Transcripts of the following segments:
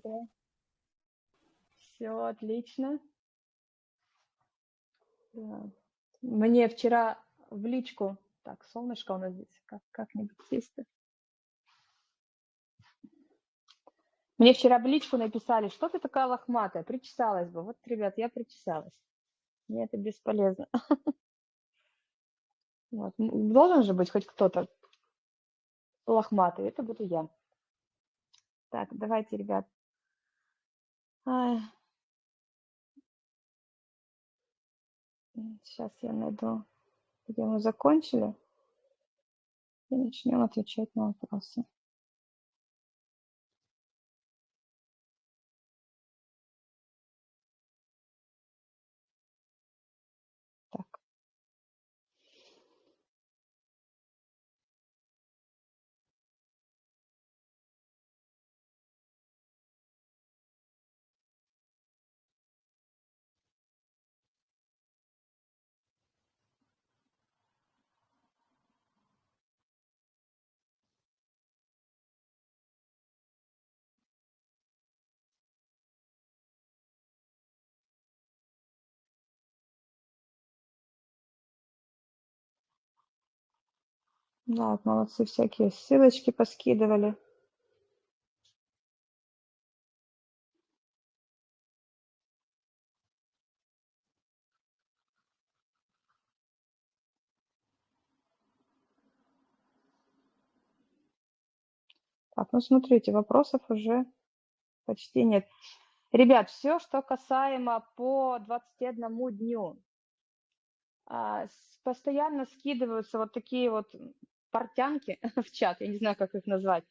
утро. Все отлично. Да. Мне вчера в личку... Так, солнышко у нас здесь. Как, как-нибудь сесть Мне вчера в личку написали, что ты такая лохматая, причесалась бы. Вот, ребят, я причесалась. Мне это бесполезно. Вот. Должен же быть хоть кто-то лохматый, это буду я. Так, давайте, ребят. Сейчас я найду, где мы закончили, и начнем отвечать на вопросы. Да, молодцы, всякие ссылочки поскидывали. Так, ну смотрите, вопросов уже почти нет. Ребят, все, что касаемо по 21 дню, а, постоянно скидываются вот такие вот портянки в чат, я не знаю, как их назвать.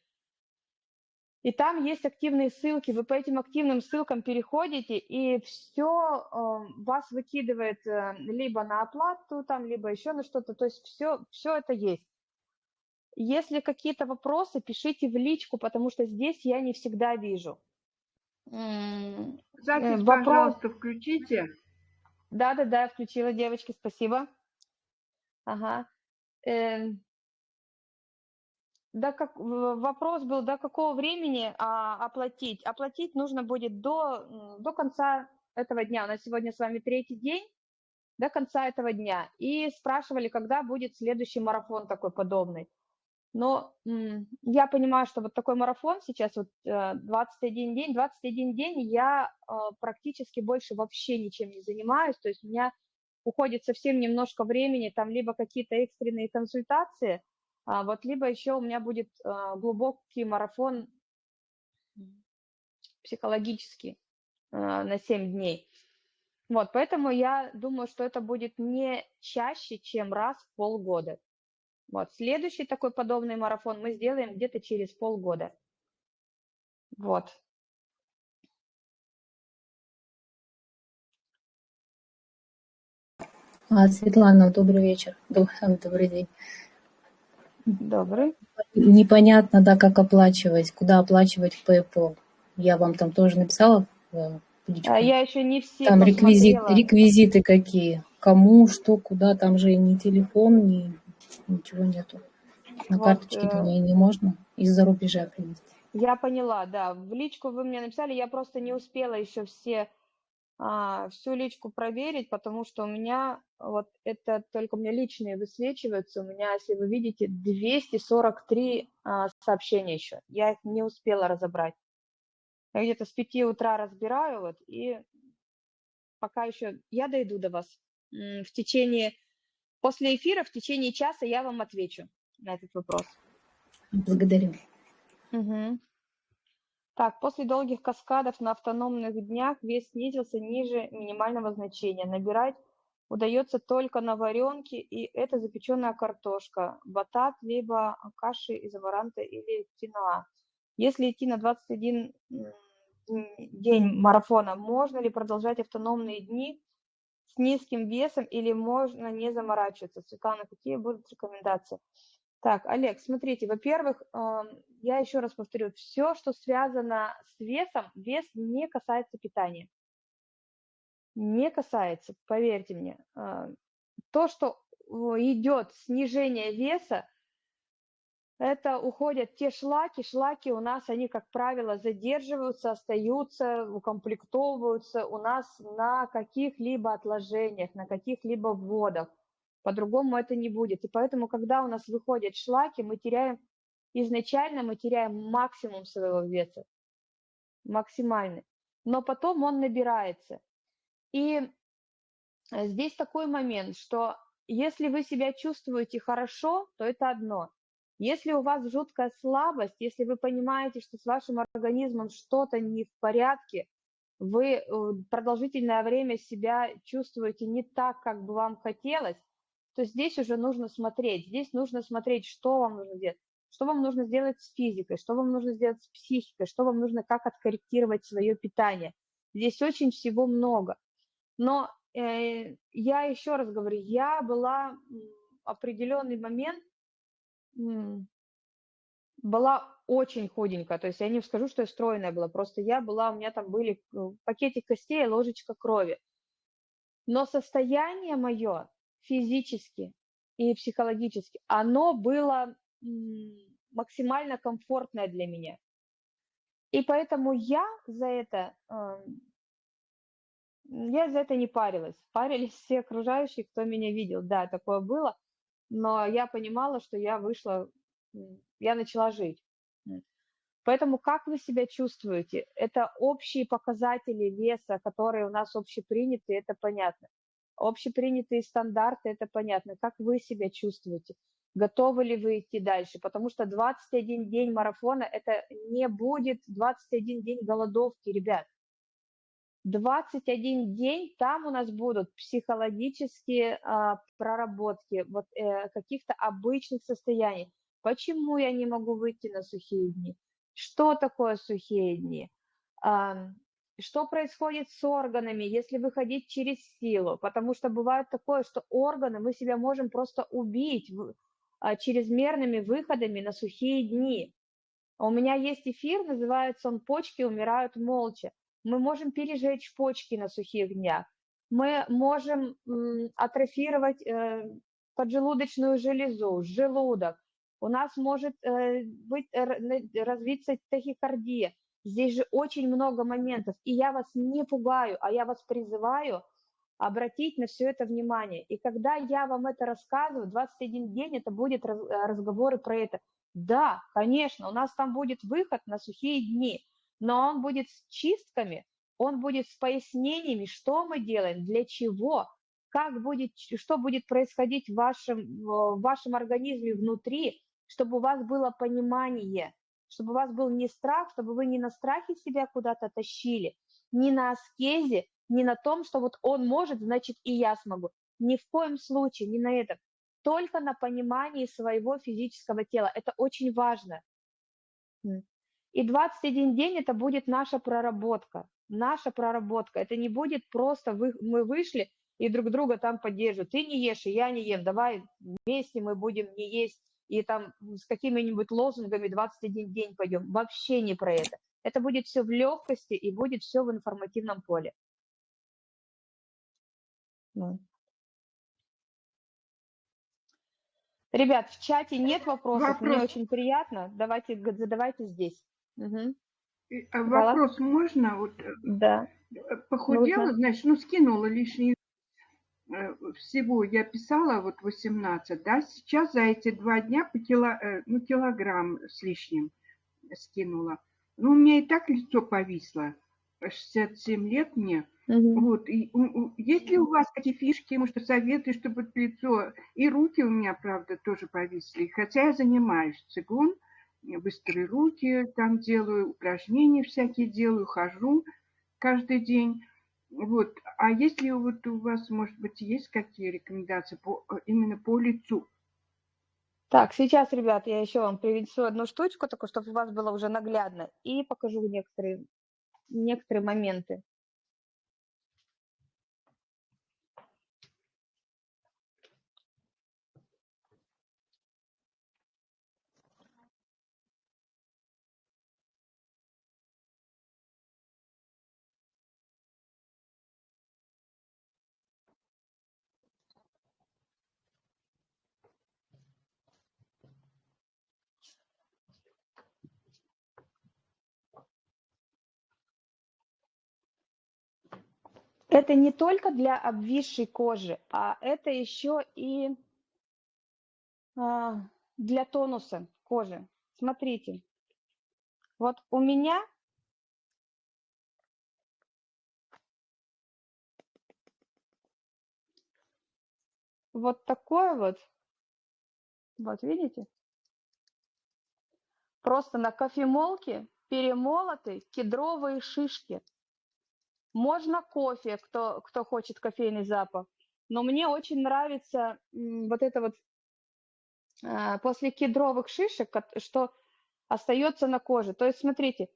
И там есть активные ссылки, вы по этим активным ссылкам переходите, и все э, вас выкидывает э, либо на оплату, там, либо еще на что-то, то есть все, все это есть. Если какие-то вопросы, пишите в личку, потому что здесь я не всегда вижу. Запись, Вопрос... пожалуйста, включите. Да-да-да, включила, девочки, спасибо. Ага. Да, как, вопрос был, до какого времени а, оплатить? Оплатить нужно будет до, до конца этого дня. У нас сегодня с вами третий день, до конца этого дня. И спрашивали, когда будет следующий марафон такой подобный. Но я понимаю, что вот такой марафон сейчас, вот 21 э, день, 21 день я э, практически больше вообще ничем не занимаюсь, то есть у меня уходит совсем немножко времени, там либо какие-то экстренные консультации, вот либо еще у меня будет а, глубокий марафон психологический а, на 7 дней. Вот, поэтому я думаю, что это будет не чаще, чем раз в полгода. Вот, следующий такой подобный марафон мы сделаем где-то через полгода. Вот. А, Светлана, добрый вечер, добрый день. Добрый. Непонятно, да, как оплачивать, куда оплачивать в PayPal. Я вам там тоже написала личку. А я еще не все Там реквизит, реквизиты какие, кому, что, куда, там же ни телефон, ни ничего нету. На вот, карточке э... не, не можно из-за рубежа принести. Я поняла, да. В личку вы мне написали, я просто не успела еще все а, всю личку проверить, потому что у меня вот это только у меня личные высвечиваются. У меня, если вы видите, 243 а, сообщения еще. Я их не успела разобрать. Я где-то с 5 утра разбираю, вот, и пока еще я дойду до вас. В течение, после эфира, в течение часа я вам отвечу на этот вопрос. Благодарю. Угу. Так, после долгих каскадов на автономных днях вес снизился ниже минимального значения. Набирать удается только на варенке, и это запеченная картошка, батат, либо каши из амаранта или киноа. Если идти на 21 день марафона, можно ли продолжать автономные дни с низким весом или можно не заморачиваться? Светлана, какие будут рекомендации? Так, Олег, смотрите, во-первых, я еще раз повторю, все, что связано с весом, вес не касается питания. Не касается, поверьте мне. А, то, что идет снижение веса, это уходят те шлаки. Шлаки у нас, они, как правило, задерживаются, остаются, укомплектовываются у нас на каких-либо отложениях, на каких-либо вводах. По-другому это не будет. И поэтому, когда у нас выходят шлаки, мы теряем, изначально мы теряем максимум своего веса, максимальный. Но потом он набирается. И э, здесь такой момент, что если вы себя чувствуете хорошо, то это одно. Если у вас жуткая слабость, если вы понимаете, что с вашим организмом что-то не в порядке, вы э, продолжительное время себя чувствуете не так, как бы вам хотелось, то здесь уже нужно смотреть. Здесь нужно смотреть, что вам нужно делать. Что вам нужно сделать с физикой, что вам нужно сделать с психикой, что вам нужно, как откорректировать свое питание. Здесь очень всего много. Но э, я еще раз говорю, я была определенный момент была очень худенькая, то есть я не скажу, что я стройная была, просто я была, у меня там были ну, пакетик костей, ложечка крови. Но состояние мое физически и психологически, оно было максимально комфортное для меня. И поэтому я за это, я за это не парилась. Парились все окружающие, кто меня видел. Да, такое было но я понимала, что я вышла, я начала жить. Поэтому как вы себя чувствуете? Это общие показатели веса, которые у нас общеприняты, это понятно. Общепринятые стандарты, это понятно. Как вы себя чувствуете? Готовы ли вы идти дальше? Потому что 21 день марафона – это не будет 21 день голодовки, ребят. 21 день, там у нас будут психологические а, проработки вот, э, каких-то обычных состояний. Почему я не могу выйти на сухие дни? Что такое сухие дни? А, что происходит с органами, если выходить через силу? Потому что бывает такое, что органы мы себя можем просто убить а, чрезмерными выходами на сухие дни. У меня есть эфир, называется он «Почки умирают молча» мы можем пережечь почки на сухих днях, мы можем атрофировать э, поджелудочную железу, желудок, у нас может э, быть, развиться тахикардия. Здесь же очень много моментов, и я вас не пугаю, а я вас призываю обратить на все это внимание. И когда я вам это рассказываю, 21 день это будет разговоры про это. Да, конечно, у нас там будет выход на сухие дни, но он будет с чистками, он будет с пояснениями, что мы делаем, для чего, как будет, что будет происходить в вашем, в вашем организме внутри, чтобы у вас было понимание, чтобы у вас был не страх, чтобы вы не на страхе себя куда-то тащили, не на аскезе, не на том, что вот он может, значит и я смогу. Ни в коем случае, не на этом. Только на понимании своего физического тела. Это очень важно. И 21 день это будет наша проработка, наша проработка. Это не будет просто вы, мы вышли и друг друга там поддерживают. Ты не ешь, и я не ем, давай вместе мы будем не есть и там с какими-нибудь лозунгами 21 день пойдем. Вообще не про это. Это будет все в легкости и будет все в информативном поле. Ребят, в чате нет вопросов, Вопрос. мне очень приятно. Давайте задавайте здесь. Угу. Вопрос можно? Вот, э, да. Э, похудела, Нужно. значит, ну, скинула лишний всего я писала вот 18, да, сейчас за эти два дня по кило, ну, килограмм с лишним скинула. Ну, у меня и так лицо повисло, 67 лет мне. Угу. Вот, и, есть ли у вас какие фишки, может, советы, чтобы лицо, и руки у меня, правда, тоже повисли, хотя я занимаюсь цигун, быстрые руки там делаю, упражнения всякие делаю, хожу каждый день. Вот. А если вот у вас, может быть, есть какие рекомендации по, именно по лицу? Так, сейчас, ребят, я еще вам привнесу одну штучку, такую, чтобы у вас было уже наглядно, и покажу некоторые, некоторые моменты. Это не только для обвисшей кожи, а это еще и а, для тонуса кожи. Смотрите, вот у меня вот такое вот, вот видите, просто на кофемолке перемолоты кедровые шишки. Можно кофе, кто, кто хочет кофейный запах, но мне очень нравится вот это вот а, после кедровых шишек, что остается на коже. То есть, смотрите,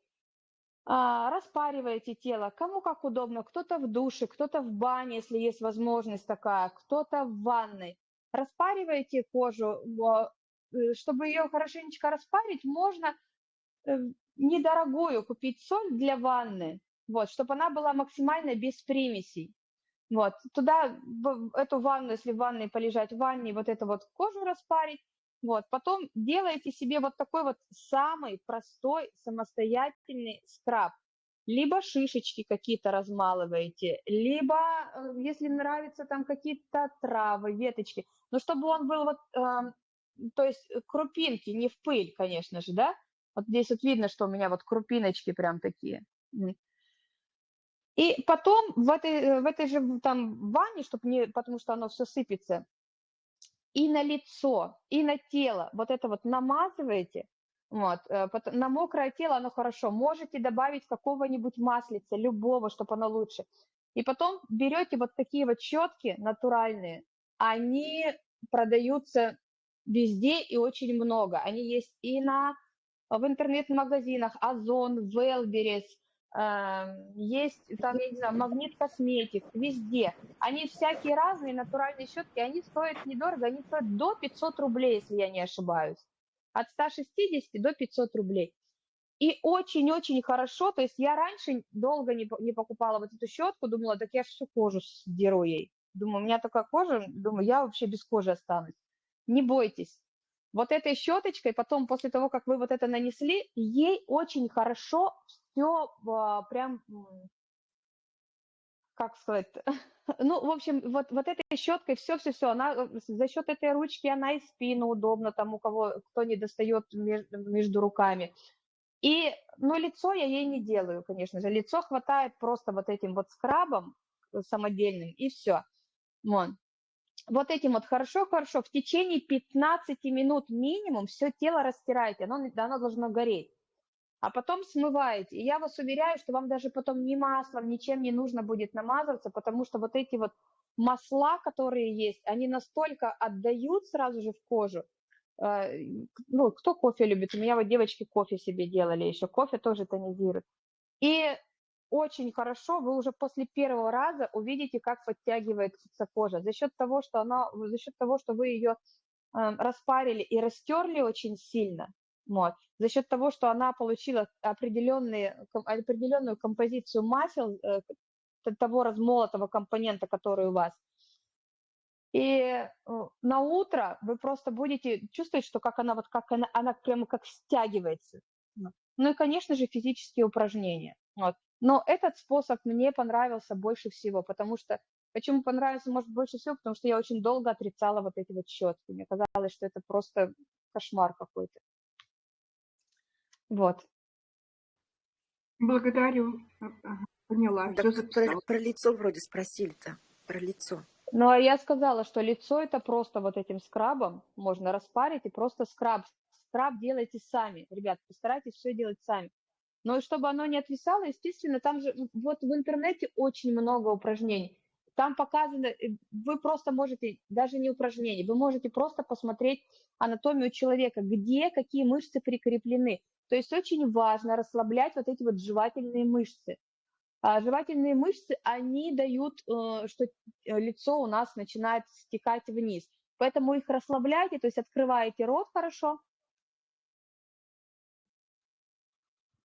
а, распариваете тело, кому как удобно, кто-то в душе, кто-то в бане, если есть возможность такая, кто-то в ванной. Распариваете кожу, э, чтобы ее хорошенечко распарить, можно э, недорогую купить соль для ванны, вот, чтобы она была максимально без примесей. Вот, туда, в эту ванну, если в ванной полежать, в ванне вот эту вот кожу распарить, вот, потом делаете себе вот такой вот самый простой самостоятельный скраб. Либо шишечки какие-то размалываете, либо, э, если нравятся там какие-то травы, веточки, но чтобы он был вот, э, то есть крупинки, не в пыль, конечно же, да, вот здесь вот видно, что у меня вот крупиночки прям такие. И потом в этой, в этой же там ванне, чтобы не, потому что оно все сыпется, и на лицо, и на тело вот это вот намазываете, вот, э, на мокрое тело оно хорошо. Можете добавить какого-нибудь маслица, любого, чтобы оно лучше. И потом берете вот такие вот щетки натуральные, они продаются везде и очень много. Они есть и на в интернет-магазинах Озон, Велберес, есть там, я не знаю, Магнит Косметик, везде. Они всякие разные, натуральные щетки, они стоят недорого, они стоят до 500 рублей, если я не ошибаюсь. От 160 до 500 рублей. И очень-очень хорошо, то есть я раньше долго не, не покупала вот эту щетку, думала, так я всю кожу сдеру ей. Думаю, у меня такая кожа, думаю, я вообще без кожи останусь. Не бойтесь, вот этой щеточкой, потом после того, как вы вот это нанесли, ей очень хорошо все а, прям, как сказать, ну, в общем, вот, вот этой щеткой все-все-все, она э, за счет этой ручки она и спину удобно тому, кого, кто не достает между, между руками. И, ну, лицо я ей не делаю, конечно же. Лицо хватает просто вот этим вот скрабом самодельным, и все. Вот вот этим вот хорошо-хорошо в течение 15 минут минимум все тело растираете, оно, оно должно гореть. А потом смываете. И я вас уверяю, что вам даже потом ни маслом, ничем не нужно будет намазываться, потому что вот эти вот масла, которые есть, они настолько отдают сразу же в кожу. Э, ну, кто кофе любит? У меня вот девочки кофе себе делали еще. Кофе тоже тонизирует. И очень хорошо, вы уже после первого раза увидите, как подтягивается кожа. За счет того, что она, за счет того, что вы ее э, распарили и растерли очень сильно, вот, за счет того, что она получила определенную композицию масел, э, того размолотого компонента, который у вас, и э, на утро вы просто будете чувствовать, что как она вот как она, она прямо как стягивается. Ну и, конечно же, физические упражнения. Вот. Но этот способ мне понравился больше всего, потому что... Почему понравился, может, больше всего? Потому что я очень долго отрицала вот эти вот щетки. Мне казалось, что это просто кошмар какой-то. Вот. Благодарю. Поняла. Так про, про лицо вроде спросили-то. Про лицо. Ну, а я сказала, что лицо это просто вот этим скрабом можно распарить и просто скраб. Скраб делайте сами. Ребят, постарайтесь все делать сами. Но чтобы оно не отвисало, естественно, там же вот в интернете очень много упражнений. Там показано, э, вы просто можете, даже не упражнения, вы можете просто посмотреть анатомию человека, где какие мышцы прикреплены. То есть очень важно расслаблять вот эти вот жевательные мышцы. А жевательные мышцы, они дают, э, что э, лицо у нас начинает стекать вниз. Поэтому их расслабляйте, то есть открываете рот хорошо,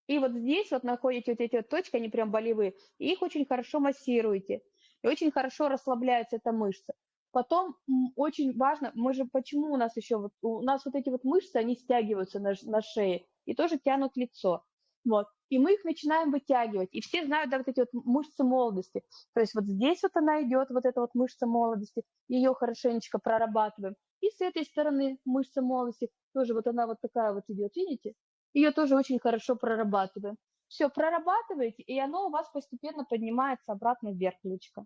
И вот здесь вот находите вот эти вот точки, они прям болевые, и их очень хорошо массируете, и очень хорошо расслабляется эта мышца. Потом очень важно, мы же, почему у нас еще, вот, у нас вот эти вот мышцы, они стягиваются на, на шее и тоже тянут лицо. Вот. И мы их начинаем вытягивать. И все знают, да, вот эти вот мышцы молодости. То есть вот здесь вот она идет, вот эта вот мышца молодости, ее хорошенечко прорабатываем. И с этой стороны мышца молодости тоже вот она вот такая вот идет, видите? Ее тоже очень хорошо прорабатываем. Все, прорабатываете, и оно у вас постепенно поднимается обратно вверх, личка.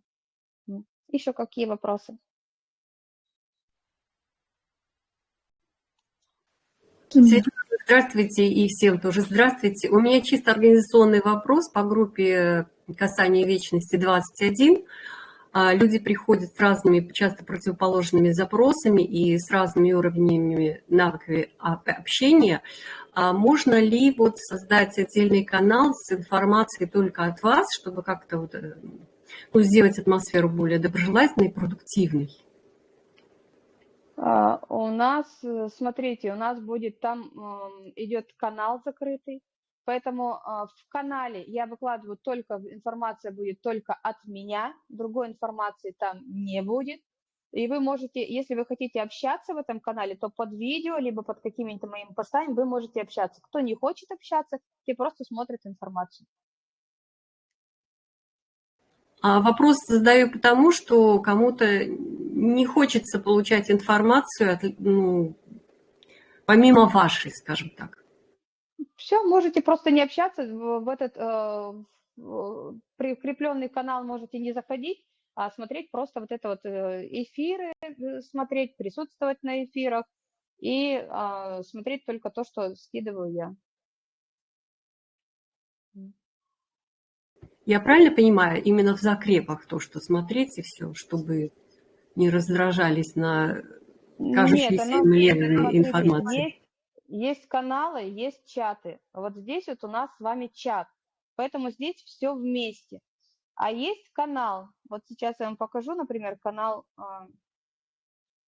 Еще какие вопросы? Здравствуйте, и всем тоже здравствуйте. У меня чисто организационный вопрос по группе касания вечности 21. А, люди приходят с разными, часто противоположными запросами и с разными уровнями навыков общения. А можно ли вот создать отдельный канал с информацией только от вас, чтобы как-то вот, э, ну, сделать атмосферу более доброжелательной и продуктивной? А, у нас, э, смотрите, у нас будет там идет канал закрытый, поэтому а, в канале я выкладываю только, информация будет только от меня, другой информации там не будет. И вы можете, если вы хотите общаться в этом канале, то под видео, либо под какими-то моими постами вы можете общаться. Кто не хочет общаться, те просто смотрят информацию. А вопрос задаю потому, что кому-то не хочется получать информацию, от, ну, помимо вашей, скажем так. Все, можете просто не общаться, в этот э, прикрепленный канал можете не заходить, а смотреть просто вот это вот э, эфиры, э, смотреть, присутствовать на эфирах и э, смотреть только то, что скидываю я. Я правильно понимаю, именно в закрепах то, что смотреть и все, чтобы не раздражались на кажущейся левыми информации. Есть, есть каналы, есть чаты. Вот здесь вот у нас с вами чат. Поэтому здесь все вместе. А есть канал. Вот сейчас я вам покажу, например, канал, а,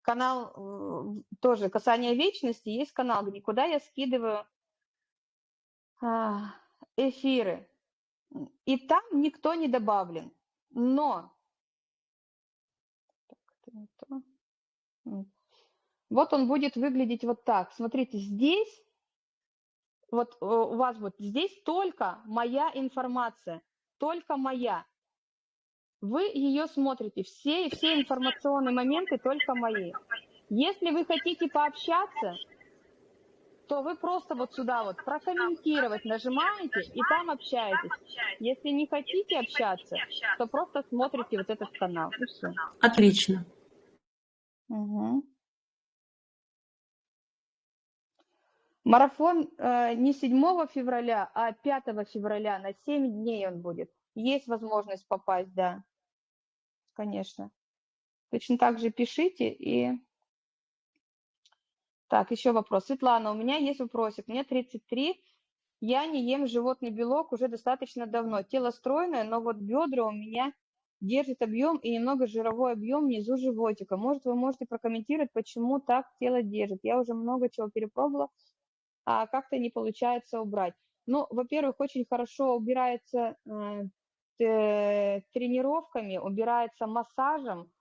канал э, тоже касание вечности. Есть канал, где куда я скидываю а, эфиры. И там никто не добавлен. Но вот он будет выглядеть вот так. Смотрите, здесь, вот э, у вас вот здесь только моя информация, только моя. Вы ее смотрите, все, все информационные моменты только мои. Если вы хотите пообщаться, то вы просто вот сюда вот прокомментировать нажимаете и там общаетесь. Если не хотите общаться, то просто смотрите вот этот канал. Отлично. Угу. Марафон э, не 7 февраля, а 5 февраля, на 7 дней он будет. Есть возможность попасть, да, конечно. Точно так же пишите и... Так, еще вопрос. Светлана, у меня есть вопросик. Мне 33, я не ем животный белок уже достаточно давно. Тело стройное, но вот бедра у меня держит объем и немного жировой объем внизу животика. Может, вы можете прокомментировать, почему так тело держит? Я уже много чего перепробовала, а как-то не получается убрать. Ну, во-первых, очень хорошо убирается э, тренировками, убирается массажем,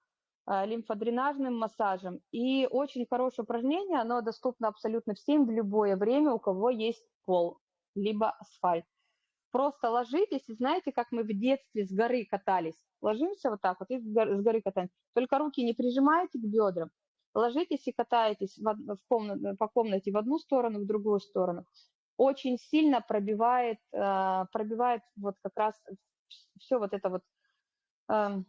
э, лимфодренажным массажем. И очень хорошее упражнение, оно доступно абсолютно всем в любое время, у кого есть пол, либо асфальт. Просто ложитесь, и знаете, как мы в детстве с горы катались. Ложимся вот так вот и с горы катаемся. Только руки не прижимаете к бедрам. Ложитесь и катаетесь в, в комнат, по комнате в одну сторону, в другую сторону. Очень сильно пробивает, э, пробивает вот как раз все вот это вот э,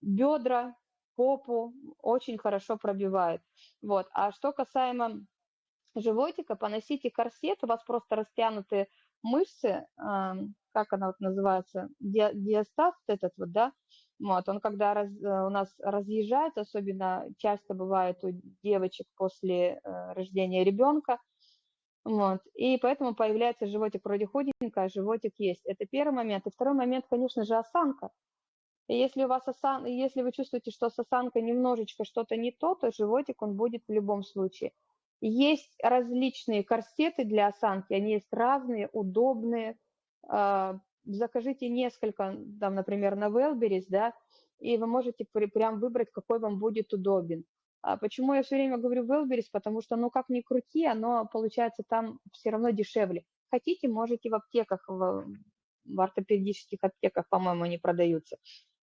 бедра, попу, очень хорошо пробивает. Вот. А что касаемо животика, поносите корсет, у вас просто растянутые мышцы, как она вот называется, диастаз этот вот, да, вот, он когда раз, э, у нас разъезжает, особенно часто бывает у девочек после э, рождения ребенка, вот, и поэтому появляется животик вроде худенько, а животик есть. Это первый момент. И второй момент, конечно же, осанка. И если у вас осан... если вы чувствуете, что с осанкой немножечко что-то не то, то животик он будет в любом случае. Есть различные корсеты для осанки, они есть разные, удобные. А, закажите несколько, там, например, на Wellberries, да, и вы можете прям выбрать, какой вам будет удобен. А почему я все время говорю Wellberries? Потому что, ну, как ни крути, оно получается там все равно дешевле. хотите, можете в аптеках, в, в ортопедических аптеках, по-моему, они продаются.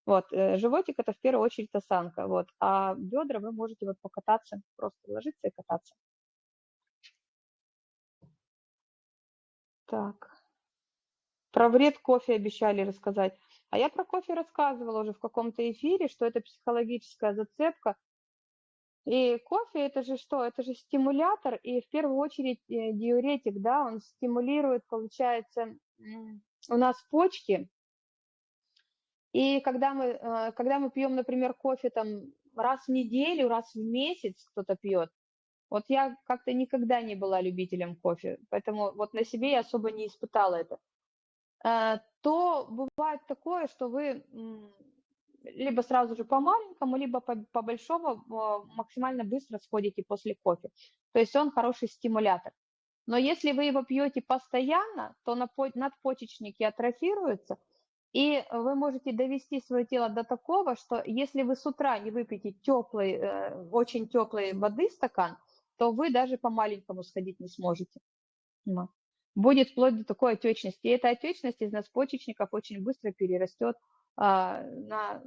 Вот, э, животик это в первую очередь осанка, вот, а бедра вы можете вот покататься, просто ложиться и кататься. Так. Про вред кофе обещали рассказать. А я про кофе рассказывала уже в каком-то эфире, что это психологическая зацепка. И кофе это же что? Это же стимулятор и в первую очередь э, диуретик, да, он стимулирует, получается, у нас почки. И когда мы, э, когда мы пьем, например, кофе там раз в неделю, раз в месяц кто-то пьет, вот я как-то никогда не была любителем кофе, поэтому вот на себе я особо не испытала это. Э, то бывает такое, что вы либо сразу же по маленькому, либо по, по большому максимально быстро сходите после кофе. То есть он хороший стимулятор. Но если вы его пьете постоянно, то надпочечники атрофируются, и вы можете довести свое тело до такого, что если вы с утра не выпьете теплой, э, очень теплой воды стакан, то вы даже по маленькому сходить не сможете будет вплоть до такой отечности. И эта отечность из надпочечников очень быстро перерастет а, на,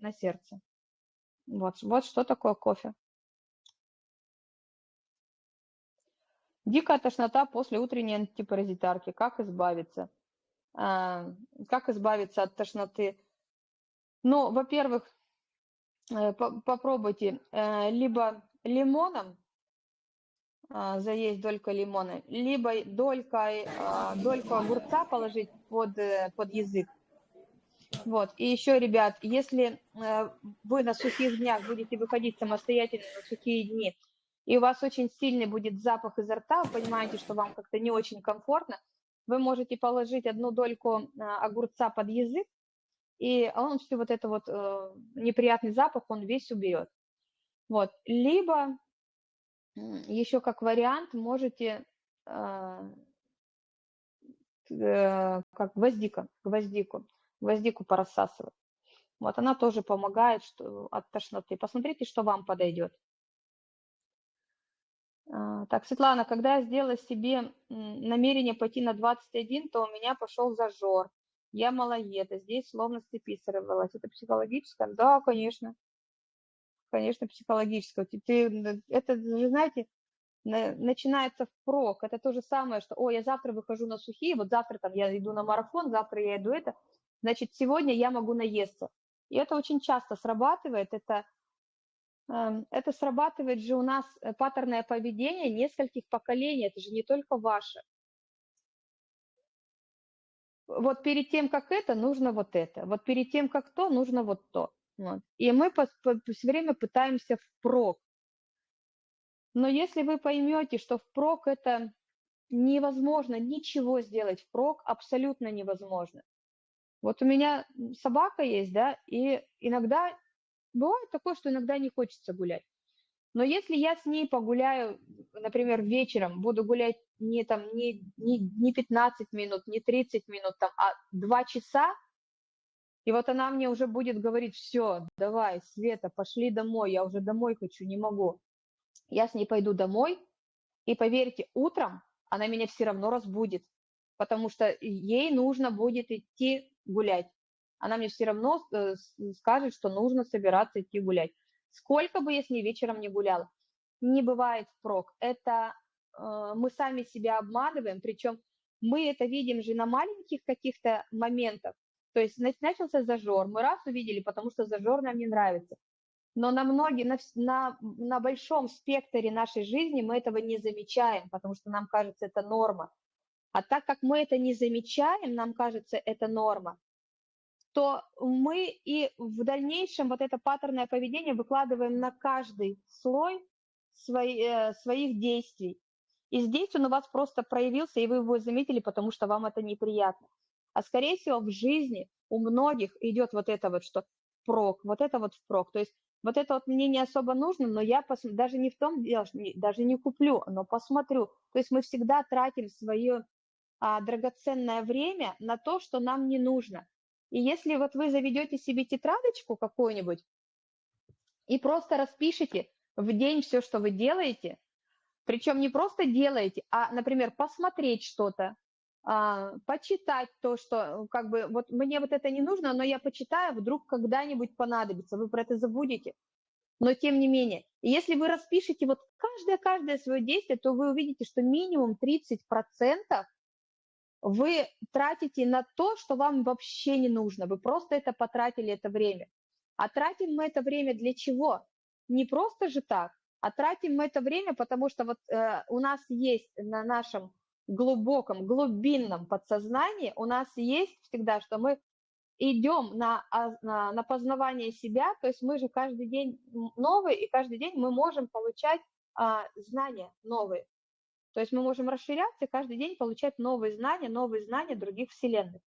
на сердце. Вот, вот что такое кофе. Дикая тошнота после утренней антипаразитарки. Как избавиться? А, как избавиться от тошноты? Ну, во-первых, э, попробуйте э, либо лимоном заесть долька лимона, либо долькой, а, дольку огурца положить под, э, под язык. Вот. И еще, ребят, если э, вы на сухих днях будете выходить самостоятельно на сухие дни, и у вас очень сильный будет запах изо рта, вы понимаете, что вам как-то не очень комфортно, вы можете положить одну дольку а, огурца под язык, и он все вот это вот э, неприятный запах, он весь уберет. Вот. Либо еще как вариант можете а, э, как гвоздика, гвоздику, гвоздику порассасывать. Вот она тоже помогает что, от тошноты. Посмотрите, что вам подойдет. А, так, Светлана, когда я сделала себе намерение пойти на 21, то у меня пошел зажор. Я малоеда, здесь словно с цепи сорвалась. Это психологическое? Да, конечно конечно, психологического. Ты, это же, знаете, начинается впрок. Это то же самое, что, о, я завтра выхожу на сухие, вот завтра там я иду на марафон, завтра я иду это, значит, сегодня я могу наесться. И это очень часто срабатывает, это, эм, это срабатывает же у нас э, паттерное поведение нескольких поколений, это же не только ваше. Вот перед тем, как это, нужно вот это. Вот перед тем, как то, нужно вот то. Вот. И мы по, по, все время пытаемся впрок. Но если вы поймете, что впрок это невозможно ничего сделать впрок, абсолютно невозможно. Вот у меня собака есть, да, и иногда бывает такое, что иногда не хочется гулять. Но если я с ней погуляю, например, вечером, буду гулять не, там, не, не, не 15 минут, не 30 минут, там, а 2 часа, и вот она мне уже будет говорить, все, давай, Света, пошли домой, я уже домой хочу, не могу. Я с ней пойду домой, и поверьте, утром она меня все равно разбудит, потому что ей нужно будет идти гулять. Она мне все равно э, скажет, что нужно собираться идти гулять. Сколько бы я с ней вечером не гуляла, не бывает впрок. Это э, мы сами себя обманываем, причем мы это видим же на маленьких каких-то моментах. То есть начался зажор, мы раз увидели, потому что зажор нам не нравится. Но на, многие, на, на, на большом спектре нашей жизни мы этого не замечаем, потому что нам кажется это норма. А так как мы это не замечаем, нам кажется это норма, то мы и в дальнейшем вот это паттерное поведение выкладываем на каждый слой свои, э, своих действий. И здесь он у вас просто проявился, и вы его заметили, потому что вам это неприятно. А скорее всего в жизни у многих идет вот это вот, что прок, вот это вот впрок. То есть вот это вот мне не особо нужно, но я пос... даже не в том дело, даже не куплю, но посмотрю. То есть мы всегда тратим свое а, драгоценное время на то, что нам не нужно. И если вот вы заведете себе тетрадочку какую-нибудь и просто распишите в день все, что вы делаете, причем не просто делаете, а, например, посмотреть что-то, почитать то, что как бы вот мне вот это не нужно, но я почитаю, вдруг когда-нибудь понадобится, вы про это забудете. Но тем не менее, если вы распишете вот каждое-каждое свое действие, то вы увидите, что минимум 30% вы тратите на то, что вам вообще не нужно. Вы просто это потратили, это время. А тратим мы это время для чего? Не просто же так, а тратим мы это время, потому что вот э, у нас есть на нашем глубоком, глубинном подсознании, у нас есть всегда, что мы идем на, на, на познавание себя, то есть мы же каждый день новый, и каждый день мы можем получать а, знания новые. То есть мы можем расширяться и каждый день получать новые знания, новые знания других вселенных.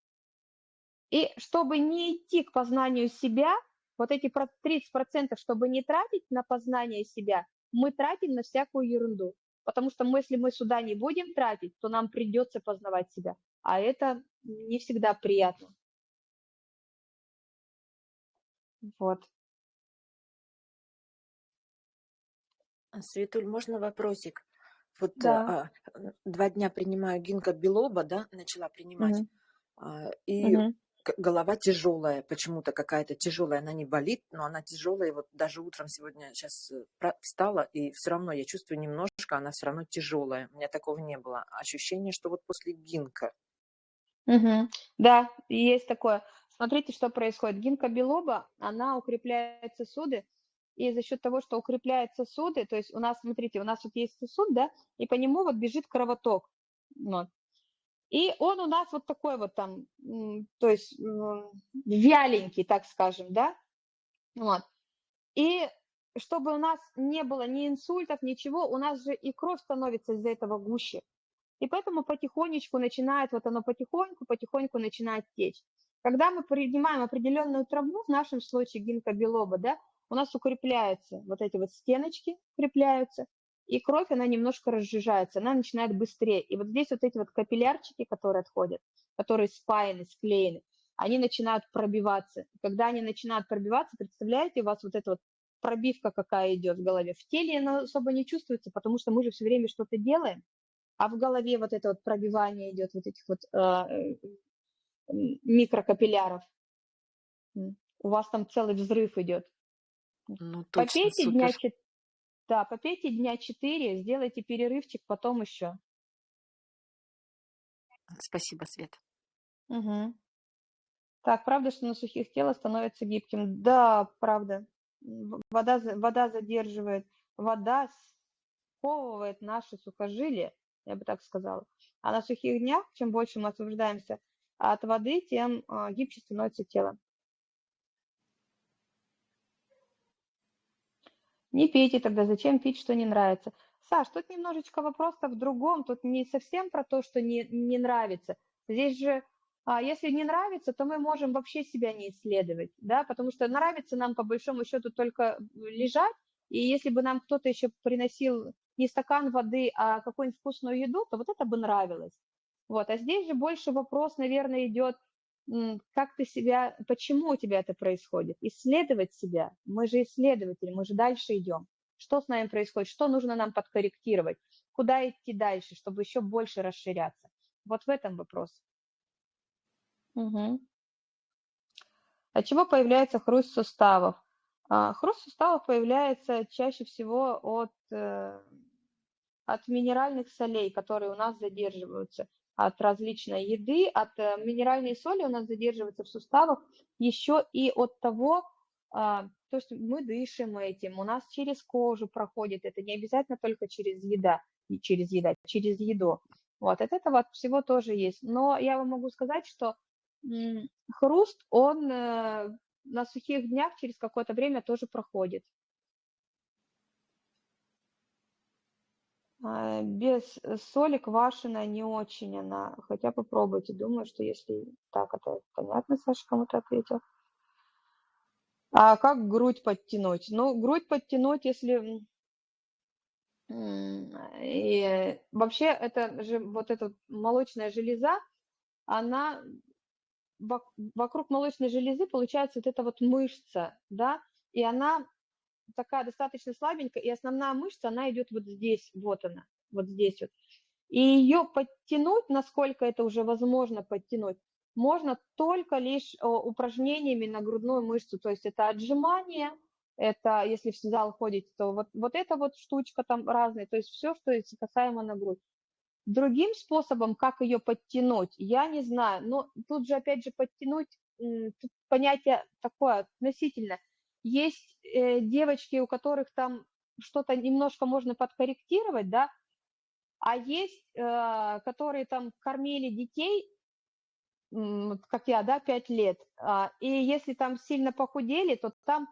И чтобы не идти к познанию себя, вот эти 30%, чтобы не тратить на познание себя, мы тратим на всякую ерунду. Потому что мы, если мы сюда не будем тратить, то нам придется познавать себя. А это не всегда приятно. Вот. Светуль, можно вопросик? Вот Да. а, два дня принимаю гинка билоба, да, начала принимать, Мгм. а, и Мгм. Голова тяжелая, почему-то какая-то тяжелая, она не болит, но она тяжелая. И вот даже утром сегодня сейчас встала, и все равно я чувствую немножко, она все равно тяжелая. У меня такого не было. Ощущение, что вот после гинка. Мгм. Да, есть такое. Смотрите, что происходит. Гинка билоба, она укрепляет сосуды, и за счет того, что укрепляет сосуды, то есть у нас, смотрите, у нас вот есть сосуд, да, и по нему вот бежит кровоток. Вот. И он у нас вот такой вот там, то есть вяленький, так скажем, да. Вот. И чтобы у нас не было ни инсультов, ничего, у нас же и кровь становится из-за этого гуще. И поэтому потихонечку начинает, вот оно потихоньку, потихоньку начинает течь. Когда мы принимаем определенную траву, в нашем случае гинкобилоба, да, у нас укрепляются вот эти вот стеночки, укрепляются, и кровь, она немножко разжижается, она начинает быстрее. И вот здесь вот эти вот капиллярчики, которые отходят, которые спаяны, склеены, они начинают пробиваться. И когда они начинают пробиваться, представляете, у вас вот эта вот пробивка какая идет в голове. В теле она особо не чувствуется, потому что мы же все время что-то делаем, а в голове вот это вот пробивание идет вот этих вот э, микрокапилляров. У вас там целый взрыв идет. Ну, точно, Попейте супер. дня да, попейте дня 4, сделайте перерывчик, потом еще. Спасибо, Свет. Угу. Так, правда, что на сухих тело становится гибким? Да, правда. Вода, вода задерживает, вода сковывает наши сухожилия, я бы так сказала. А на сухих днях, чем больше мы освобождаемся от воды, тем а, гибче становится тело. Не пейте тогда, зачем пить, что не нравится. Саш, тут немножечко вопрос-то в другом, тут не совсем про то, что не, не нравится. Здесь же, а, если не нравится, то мы можем вообще себя не исследовать, да, потому что нравится нам по большому счету только лежать, и если бы нам кто-то еще приносил не стакан воды, а какую-нибудь вкусную еду, то вот это бы нравилось. Вот, а здесь же больше вопрос, наверное, идет как ты себя, почему у тебя это происходит, исследовать себя. Мы же исследователи, мы же дальше идем. Что с нами происходит, что нужно нам подкорректировать, куда идти дальше, чтобы еще больше расширяться. Вот в этом вопрос. Угу. От чего появляется хруст суставов? А, хруст суставов появляется чаще всего от, э, от минеральных солей, которые у нас задерживаются от различной еды, от э, минеральной соли у нас задерживается в суставах, еще и от того, а, то есть мы дышим этим, у нас через кожу проходит, это не обязательно только через еда, не через еда, через еду. Вот, от этого от всего тоже есть. Но я вам могу сказать, что хруст, он э, на сухих днях через какое-то время тоже проходит. Без э, соли квашеная не очень она, хотя попробуйте. Думаю, что если так, это понятно, Саша кому-то ответил. А как грудь подтянуть? Ну, грудь подтянуть, если... И вообще, это же вот эта молочная железа, она вокруг молочной железы получается вот эта вот мышца, да, и она такая достаточно слабенькая, и основная мышца, она идет вот здесь, вот она, вот здесь вот. И ее подтянуть, насколько это уже возможно подтянуть, можно только лишь упражнениями на грудную мышцу, то есть это отжимание, это если в зал ходите, то вот, вот эта вот штучка там разная, то есть все, что касаемо на грудь. Другим способом, как ее подтянуть, я не знаю, но тут же опять же подтянуть, понятие такое относительно. Есть э, девочки, у которых там что-то немножко можно подкорректировать, да, а есть, э, которые там кормили детей, как я, да, 5 лет, а, и если там сильно похудели, то там,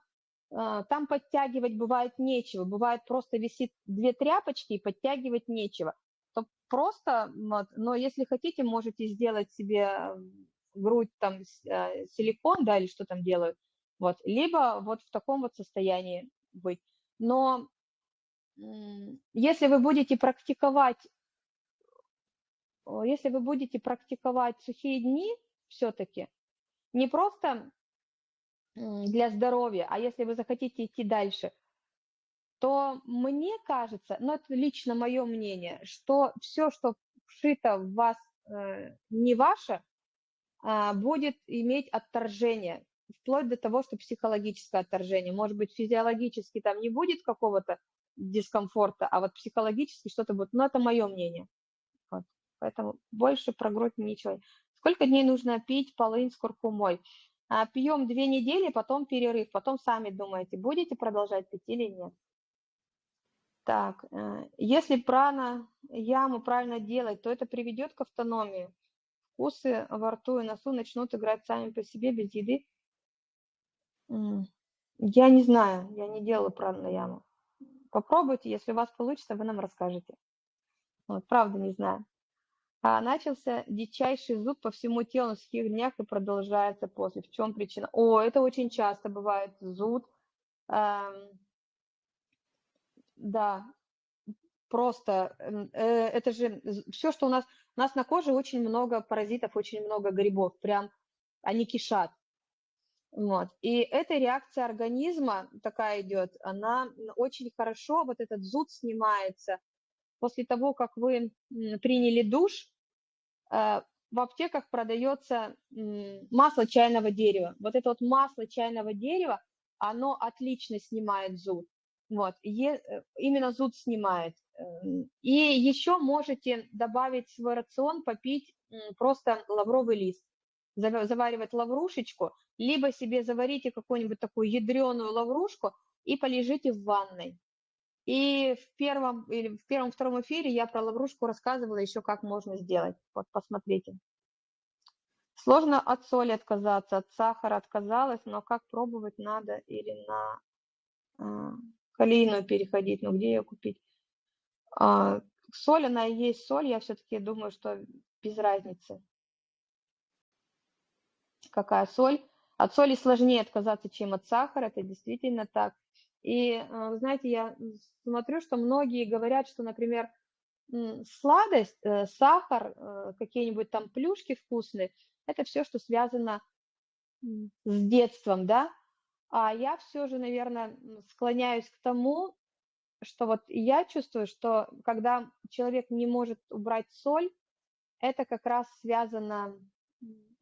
а, там подтягивать бывает нечего, бывает просто висит две тряпочки и подтягивать нечего. То просто, но если хотите, можете сделать себе грудь там а, силикон, да, или что там делают, вот, либо вот в таком вот состоянии быть. Но если вы будете практиковать если вы будете практиковать сухие дни все-таки, не просто для здоровья, а если вы захотите идти дальше, то мне кажется, ну это лично мое мнение, что все, что вшито в вас э, не ваше, э, будет иметь отторжение, вплоть до того, что психологическое отторжение. Может быть, физиологически там не будет какого-то дискомфорта, а вот психологически что-то будет. Но это мое мнение. Поэтому больше про грудь ничего. Сколько дней нужно пить полынь с куркумой? А, пьем две недели, потом перерыв, потом сами думаете, будете продолжать пить или нет. Так, э, если прана яму правильно делать, то это приведет к автономии. Вкусы во рту и носу начнут играть сами по себе без еды. Я не знаю, я не делала прану яму. Попробуйте, если у вас получится, вы нам расскажете. Вот, правда не знаю. А начался дичайший зуд по всему телу на сухих днях и продолжается после. В чем причина? О, это очень часто бывает зуд. Эм, да, просто э, это же все, что у нас... У нас на коже очень много паразитов, очень много грибов, прям они кишат. Вот. И эта реакция организма такая идет, она очень хорошо, вот этот зуд снимается после того, как вы приняли душ, Э, в аптеках продается масло чайного дерева. Вот это вот масло чайного дерева, оно отлично снимает зуд. Вот, э, именно зуд снимает. Эм, и еще можете добавить в свой рацион, попить просто лавровый лист. Заваривать лаврушечку, либо себе заварите какую-нибудь такую ядреную лаврушку и полежите в ванной. И в первом или в первом-втором эфире я про лаврушку рассказывала еще, как можно сделать. Вот посмотрите. Сложно от соли отказаться, от сахара отказалась, но как пробовать надо или на э, калийную переходить, ну где ее купить? Э, соль, она и есть соль, я все-таки думаю, что без разницы. Какая соль? От соли сложнее отказаться, чем от сахара, это действительно так. И, э, знаете, я смотрю, что многие говорят, что, например, сладость, э, сахар, э, какие-нибудь там плюшки вкусные, это все, что связано с детством, да, а я все же, наверное, склоняюсь к тому, что вот я чувствую, что когда человек не может убрать соль, это как раз связано,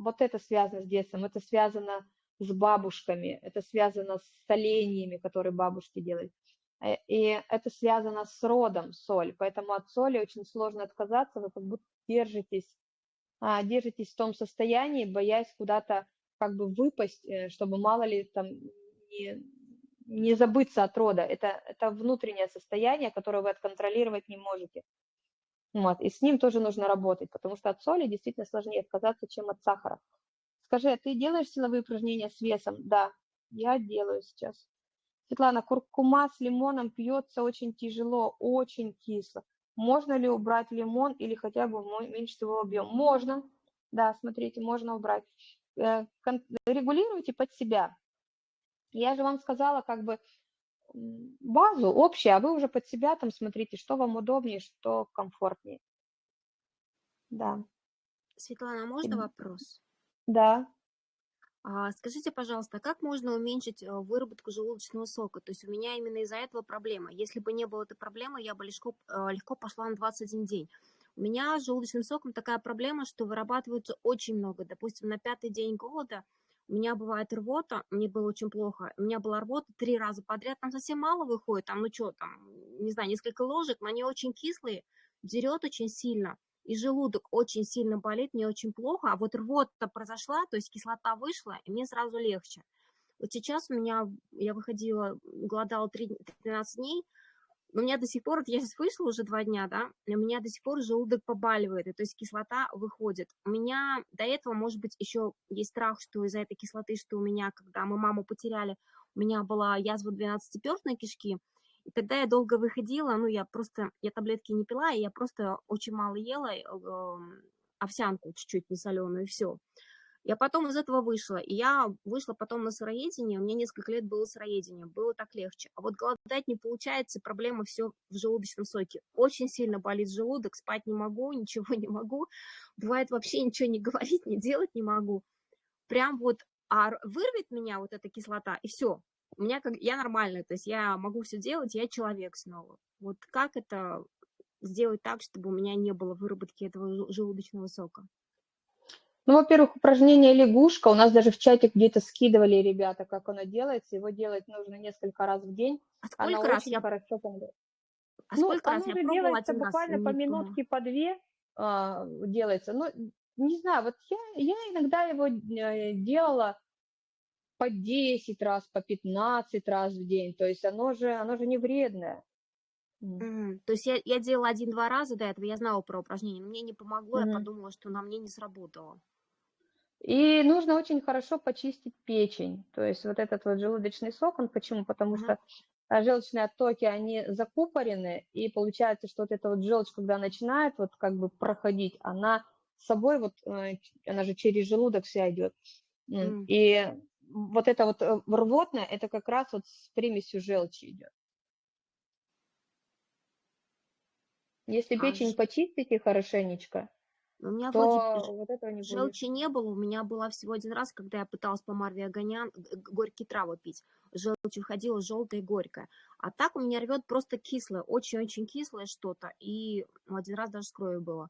вот это связано с детством, это связано с бабушками, это связано с солениями, которые бабушки делают. Э, и это связано с родом соль, поэтому от соли очень сложно отказаться, вы как будто держитесь, а, держитесь в том состоянии, боясь куда-то как бы выпасть, э, чтобы мало ли там не, не забыться от рода. Это, это внутреннее состояние, которое вы отконтролировать не можете. Вот. И с ним тоже нужно работать, потому что от соли действительно сложнее отказаться, чем от сахара. Скажи, а ты делаешь силовые упражнения с весом? Да, я делаю сейчас. Светлана, куркума с лимоном пьется очень тяжело, очень кисло. Можно ли убрать лимон или хотя бы уменьшить его объем? Можно, да, смотрите, можно убрать. Э, регулируйте под себя. Я же вам сказала как бы базу общую, а вы уже под себя там смотрите, что вам удобнее, что комфортнее. Да. Светлана, а можно вопрос? Да. А, скажите, пожалуйста, как можно уменьшить э, выработку желудочного сока? То есть у меня именно из-за этого проблема. Если бы не было этой проблемы, я бы легко, э, легко пошла на 21 день. У меня с желудочным соком такая проблема, что вырабатывается очень много. Допустим, на пятый день голода у меня бывает рвота, мне было очень плохо. У меня была рвота три раза подряд, там совсем мало выходит, там, ну что, там, не знаю, несколько ложек, но они очень кислые, дерет очень сильно, и желудок очень сильно болит, мне очень плохо, а вот рвота произошла, то есть кислота вышла, и мне сразу легче. Вот сейчас у меня, я выходила, голодала 3, 13 дней, у меня до сих пор, вот я сейчас вышла уже два дня, да, у меня до сих пор желудок побаливает, и, то есть кислота выходит. У меня до этого, может быть, еще есть страх, что из-за этой кислоты, что у меня, когда мы маму потеряли, у меня была язва 12-перстной кишки, и тогда я долго выходила, ну, я просто, я таблетки не пила, и я просто очень мало ела, э, овсянку чуть-чуть несоленую, и все. Я потом из этого вышла, и я вышла потом на сыроедение, у меня несколько лет было сыроедение, было так легче. А вот голодать не получается, проблема все в желудочном соке. Очень сильно болит желудок, спать не могу, ничего не могу. Бывает вообще ничего не говорить, не делать не могу. Прям вот а вырвет меня вот эта кислота, и все. У меня как я нормальная, то есть я могу все делать, я человек снова. Вот как это сделать так, чтобы у меня не было выработки этого желудочного сока? Ну, во-первых, упражнение лягушка. У нас даже в чате где-то скидывали ребята, как оно делается. Его делать нужно несколько раз в день. А сколько оно раз я... хорошо помогает. А ну, сколько раз оно я делается буквально раз, по минутке, по две а, делается. Ну, не знаю, вот я, я иногда его э, делала по 10 раз, по 15 раз в день. То есть оно же, оно же не вредное. Mm. То есть я, я делала один-два раза до этого, я знала про упражнение, мне не помогло, mm. я подумала, что на мне не сработало. И нужно очень хорошо почистить печень. То есть вот этот вот желудочный сок, он почему? Потому что а, желчные оттоки, они закупорены, и получается, что вот эта вот желчь, когда начинает вот как бы проходить, она с собой вот, э, она же через желудок вся идет. М. И вот это вот э, рвотное, это как раз вот с примесью желчи идет. Если А печень почистите хорошенечко, у меня то вроде вот этого не будет. желчи не было, у меня была всего один раз, когда я пыталась по Марве г- горькие травы пить. Желчь выходила желтая и горькая. А так у меня рвет просто кислое, очень-очень кислое что-то. И один раз даже с кровью было.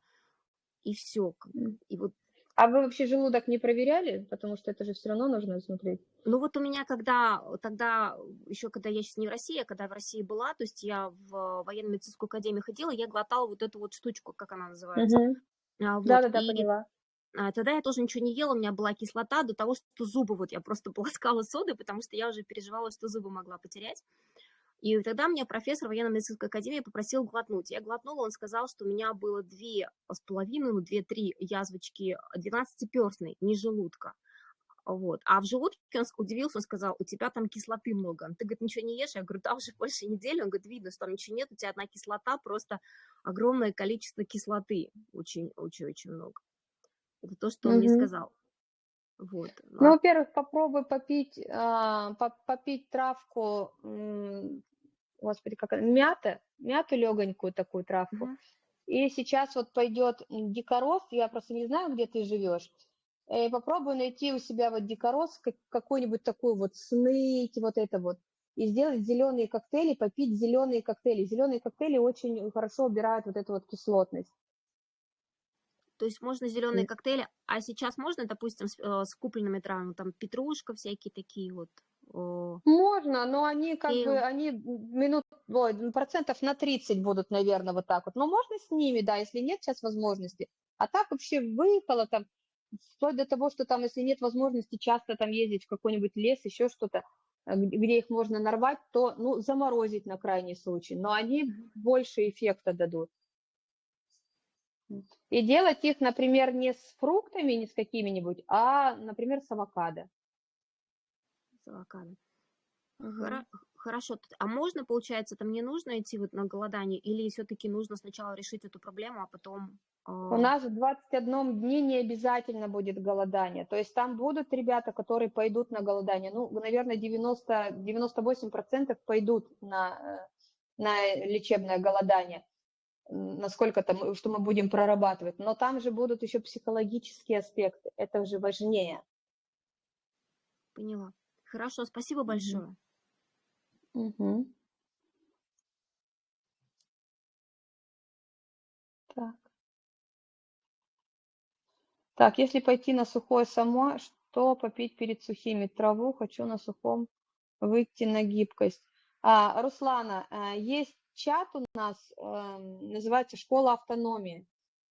И все. И вот А вы вообще желудок не проверяли? Потому что это же все равно нужно смотреть. Ну вот у меня когда, тогда, еще когда я сейчас не в России, а когда в России была, то есть я в военно-медицинскую академию ходила, я глотала вот эту вот штучку, как она называется. Мгм. А, вот, Да-да-да, и поняла. а, тогда я тоже ничего не ела, у меня была кислота до того, что зубы, вот я просто полоскала соды, потому что я уже переживала, что зубы могла потерять. И тогда мне профессор военно-медицинской академии попросил глотнуть. Я глотнула, он сказал, что у меня было две с половиной, ну, две-три язвочки 12-перстной, не желудка. Вот. А в желудке он удивился, он сказал, у тебя там кислоты много. Ты, говорит, ничего не ешь? Я говорю, да, уже больше недели. Он говорит, видно, что там ничего нет, у тебя одна кислота, просто огромное количество кислоты. Очень-очень-очень много. Это то, что он мне Мгм. сказал. Вот. Ну, а во-первых, попробуй попить, а, по- попить травку, м, господи, как мята, мяту легонькую такую травку. Мгм. И сейчас вот пойдет м, дикорос, я просто не знаю, где ты живешь. Э, попробуй найти у себя вот дикорос, как- какой-нибудь такой вот сныть, вот это вот, и сделать зеленые коктейли, попить зеленые коктейли. Зеленые коктейли очень хорошо убирают вот эту вот кислотность. То есть можно зеленые коктейли, а сейчас можно, допустим, с, э, с купленными травами, там петрушка, всякие такие вот. Можно, но они как бы, Пил. они минут, ой, процентов на 30 будут, наверное, вот так вот. Но можно с ними, да, если нет сейчас возможности. А так вообще выехала там, вплоть до того, что там, если нет возможности часто там ездить в какой-нибудь лес, еще что-то, э, где их можно нарвать, то, ну, заморозить на крайний случай. Но они больше эффекта дадут. И делать их, например, не с фруктами, не с какими-нибудь, а, например, с авокадо. с авокадо. Мгм. Хоро- Хорошо. А можно, получается, там не нужно идти вот на голодание, или все-таки нужно сначала решить эту проблему, а потом... У а, нас в 21 дне не обязательно будет голодание. То есть там будут ребята, которые пойдут на голодание. Ну, наверное, 90, 98% пойдут на, э, на лечебное голодание. Насколько там, что мы будем прорабатывать. Но там же будут еще психологические аспекты. Это же важнее. Поняла. Хорошо, спасибо большое. Мгм. Так. Так, если пойти на сухое само, что попить перед сухими? Траву хочу на сухом выйти на гибкость. А, Руслана, а, есть чат у нас, эм, называется «Школа автономии».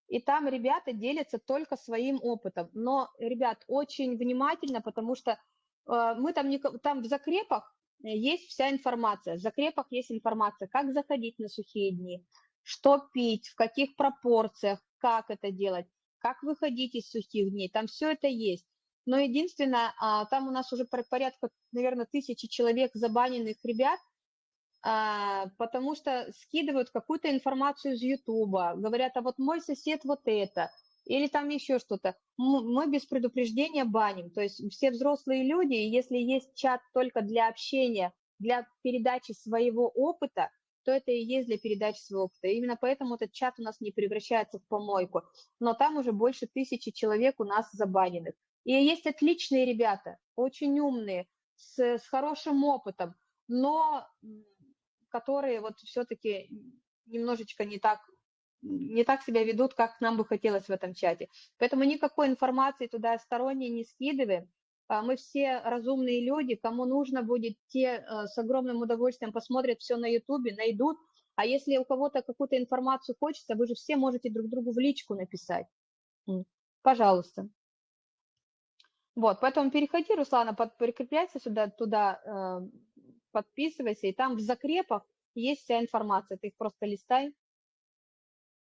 И там ребята делятся только своим опытом. Но, ребят, очень внимательно, потому что э, мы там, не, там в закрепах есть вся информация. В закрепах есть информация, как заходить на сухие дни, что пить, в каких пропорциях, как это делать, как выходить из сухих дней. Там все это есть. Но единственное, а, там у нас уже порядка, наверное, тысячи человек забаненных ребят, а, потому что скидывают какую-то информацию из Ютуба, говорят, а вот мой сосед вот это, или там еще что-то. Мы без предупреждения баним, то есть все взрослые люди, если есть чат только для общения, для передачи своего опыта, то это и есть для передачи своего опыта. И именно поэтому этот чат у нас не превращается в помойку. Но там уже больше тысячи человек у нас забаненных. И есть отличные ребята, очень умные, с, с хорошим опытом, но которые вот все-таки немножечко не так, не так себя ведут, как нам бы хотелось в этом чате. Поэтому никакой информации туда сторонней не скидываем. А мы все разумные люди, кому нужно будет, те э, с огромным удовольствием посмотрят все на ютубе, найдут. А если у кого-то какую-то информацию хочется, вы же все можете друг другу в личку написать. Пожалуйста. Вот, поэтому переходи, Руслана, под, прикрепляйся сюда, туда, э, подписывайся, и там в закрепах есть вся информация, ты их просто листай.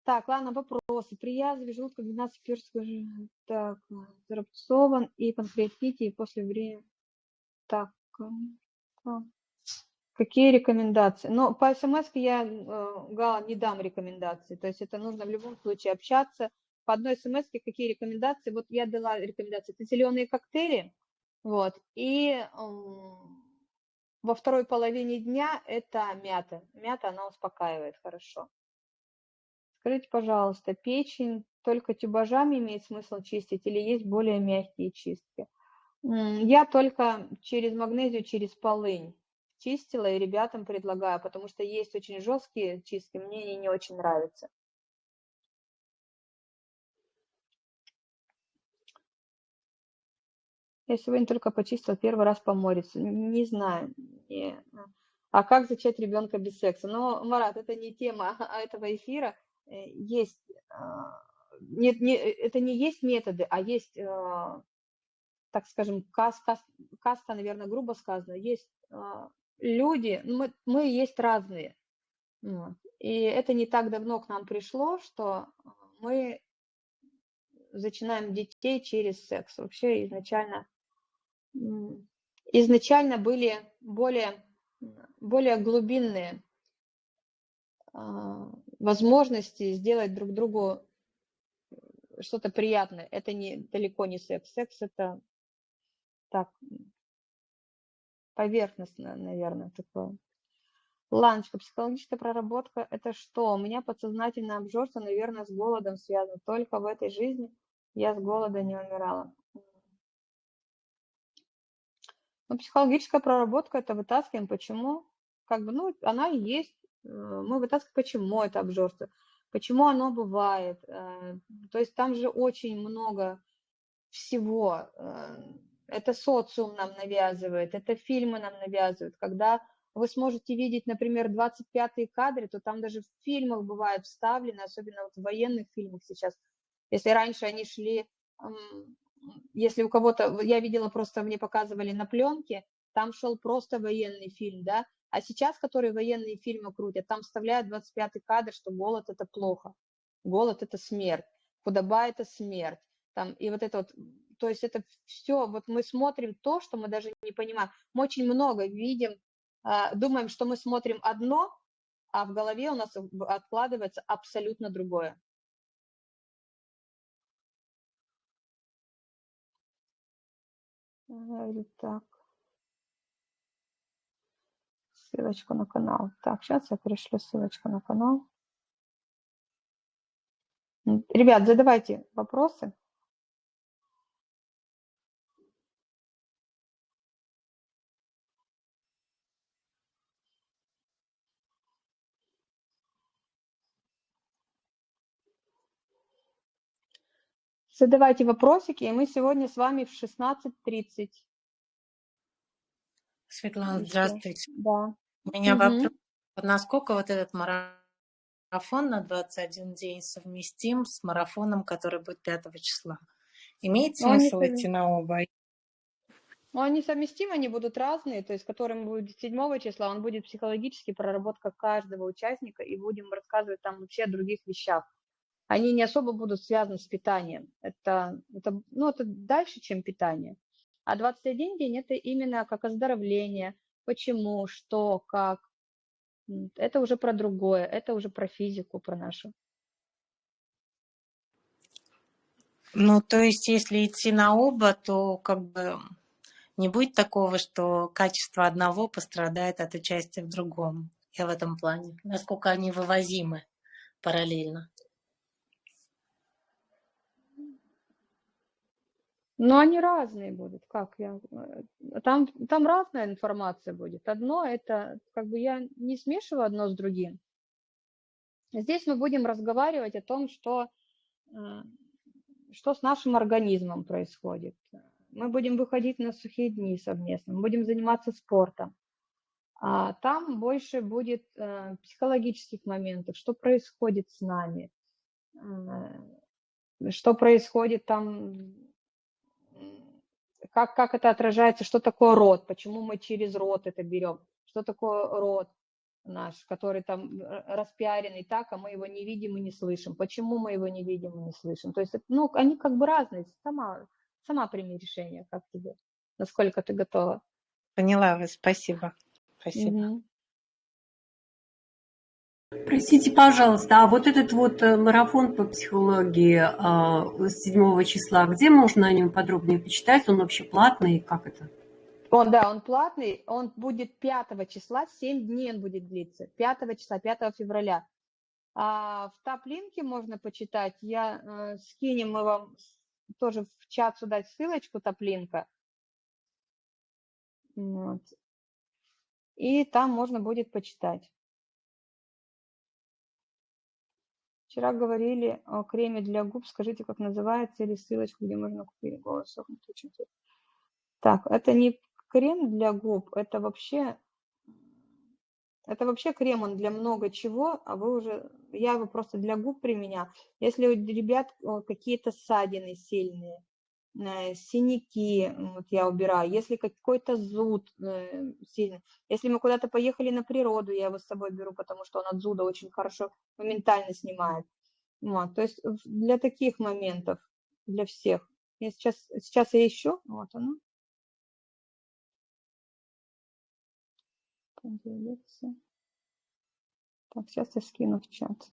Так, ладно, вопросы. При язве желудка 12 перского так, зарубцован и панкреатите, и после времени. Так, какие рекомендации? Ну, по смс я, э, Гала, не дам рекомендации, то есть это нужно в любом случае общаться, по одной смс какие рекомендации. Вот я дала рекомендации. Это зеленые коктейли, вот, и во второй половине дня это мята. Мята, она успокаивает хорошо. Скажите, пожалуйста, печень только тюбажами имеет смысл чистить или есть более мягкие чистки? Я только через магнезию, через полынь чистила и ребятам предлагаю, потому что есть очень жесткие чистки, мне они не очень нравятся. Я сегодня только почистила первый раз помориться. Не знаю. Не. А как зачать ребенка без секса? Но, Марат, это не тема этого эфира. Э, есть, а, нет, не, это не есть методы, а есть, а, так скажем, каст, каст, каста, наверное, грубо сказано, есть а, люди, ну, мы, мы есть разные. И это не так давно к нам пришло, что мы зачинаем детей через секс. Вообще изначально изначально были более, более глубинные возможности сделать друг другу что-то приятное. Это не, далеко не секс. Секс – это так, поверхностно, наверное, такое. Ланочка, психологическая проработка – это что? У меня подсознательное обжорство, наверное, с голодом связано. Только в этой жизни я с голода не умирала. Ну, психологическая проработка – это вытаскиваем, почему, как бы, ну, она есть. Э, мы вытаскиваем, почему это обжорство, почему оно бывает. Э, то есть там же очень много всего. Э, это социум нам навязывает, это фильмы нам навязывают. Когда вы сможете видеть, например, 25-е кадры, то там даже в фильмах бывает вставлены, особенно вот в военных фильмах сейчас. Если раньше они шли если у кого-то, я видела просто, мне показывали на пленке, там шел просто военный фильм, да, а сейчас, которые военные фильмы крутят, там вставляют 25-й кадр, что голод – это плохо, голод – это смерть, худоба – это смерть, там, и вот это вот, то есть это все, вот мы смотрим то, что мы даже не понимаем, мы очень много видим, а, думаем, что мы смотрим одно, а в голове у нас откладывается абсолютно другое. Так. Ссылочку на канал. Так, сейчас я пришлю ссылочку на канал. Ребят, задавайте вопросы. Задавайте вопросики, и мы сегодня с вами в 16.30. Светлана, здравствуйте. Да. У меня Мгм. вопрос. Насколько вот этот марафон на 21 день совместим с марафоном, который будет 5 числа? Имеет Ну, они смысл совм- идти на оба? Но они совместимы, они будут разные, то есть которым будет 7 числа, он будет психологически проработка каждого участника, и будем рассказывать там вообще о других вещах. Они не особо будут связаны с питанием. Это, это, ну, это дальше, чем питание. А 21 день – это именно как оздоровление, почему, что, как. Это уже про другое, это уже про физику, про нашу. Ну, то есть, если идти на оба, то как бы не будет такого, что качество одного пострадает от участия в другом. Я в этом плане. Насколько они вывозимы параллельно. Но они разные будут, как я... э, Там, там разная информация будет. Одно это, как бы я не смешиваю одно с другим. Здесь мы будем разговаривать о том, что, э, что с нашим организмом происходит. Мы будем выходить на сухие дни совместно, мы будем заниматься спортом. А там больше будет э, психологических моментов, что происходит с нами, что происходит там, как, как это отражается, что такое род, почему мы через род это берем, что такое род наш, который там р- распиаренный так, а мы его не видим и не слышим. Почему мы его не видим и не слышим? То есть, ну, они как бы разные. Сама, сама прими решение, как тебе, насколько ты готова. Поняла вас. Спасибо. Спасибо. Мгм. Простите, пожалуйста, а вот этот вот э, марафон по психологии а, с 7 числа, где можно о нем подробнее почитать? Он вообще платный? Как это? Он, да, он платный, он будет 5 числа, 7 дней он будет длиться, 5 числа, 5 февраля. А в топ-линке можно почитать, я э, скинем мы вам тоже в чат сюда ссылочку топ-линка. Вот. И там можно будет почитать. Вчера говорили о креме для губ, скажите, как называется, или ссылочку, где можно купить голос. Так, это не крем для губ, это вообще, это вообще крем, он для много чего, а вы уже, я его просто для губ применяю. Если у ребят какие-то ссадины сильные, синяки, м, вот я убираю, если какой-то зуд э, сильный, если мы куда-то поехали на природу, я его с собой беру, потому что он от зуда очень хорошо, моментально снимает. Вот, то есть для таких моментов, для всех. Я сейчас, сейчас я ищу, вот оно. Так, сейчас я скину в чат.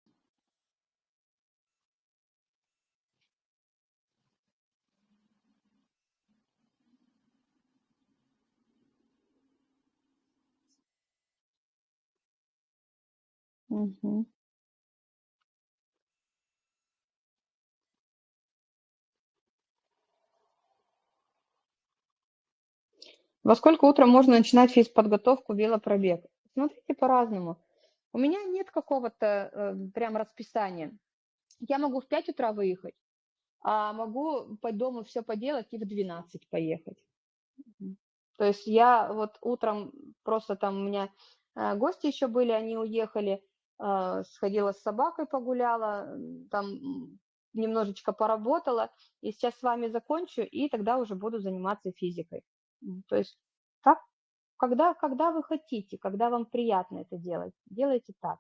Мгм. Во сколько утром можно начинать физподготовку, велопробег? Смотрите по-разному. У меня нет какого-то э, прям расписания. Я могу в 5 утра выехать, а могу по дому все поделать и в 12 поехать. То есть я вот утром просто там у меня э, гости еще были, они уехали, сходила с собакой погуляла, там немножечко поработала, и сейчас с вами закончу, и тогда уже буду заниматься физикой. То есть так, когда, когда вы хотите, когда вам приятно это делать, делайте так.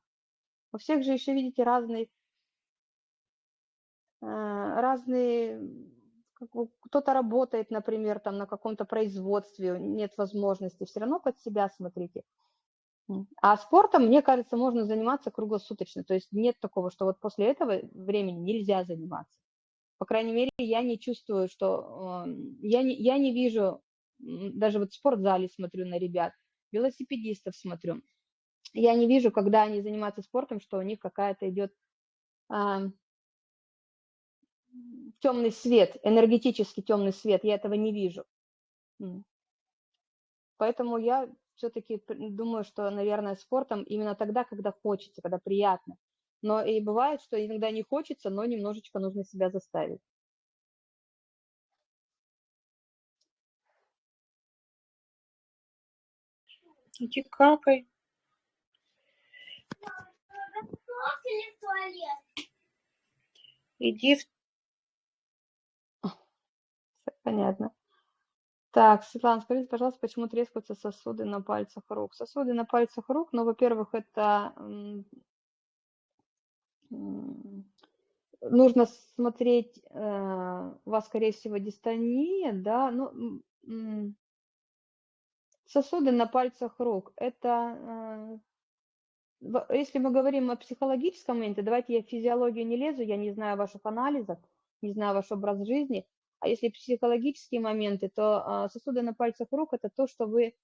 У всех же еще, видите, разные, как бы кто-то работает, например, там на каком-то производстве, нет возможности, все равно под себя смотрите. А спортом, мне кажется, можно заниматься круглосуточно, то есть нет такого, что вот после этого времени нельзя заниматься. По крайней мере, я не чувствую, что э, я не, я не вижу, даже вот в спортзале смотрю на ребят, велосипедистов смотрю, я не вижу, когда они занимаются спортом, что у них какая-то идет темный свет, энергетический темный свет, я этого не вижу. Поэтому я все-таки думаю, что, наверное, спортом именно тогда, когда хочется, когда приятно. Но и бывает, что иногда не хочется, но немножечко нужно себя заставить. Иди какай. Иди в... Все понятно. Так, Светлана, скажите, пожалуйста, почему трескаются сосуды на пальцах рук? Сосуды на пальцах рук, ну, во-первых, это нужно смотреть, э, у вас, скорее всего, дистония, да, ну, сосуды на пальцах рук, это, э, если мы говорим о психологическом моменте, давайте я в физиологию не лезу, я не знаю ваших анализов, не знаю ваш образ жизни, а если психологические моменты, то а, сосуды на пальцах рук– это то, что вы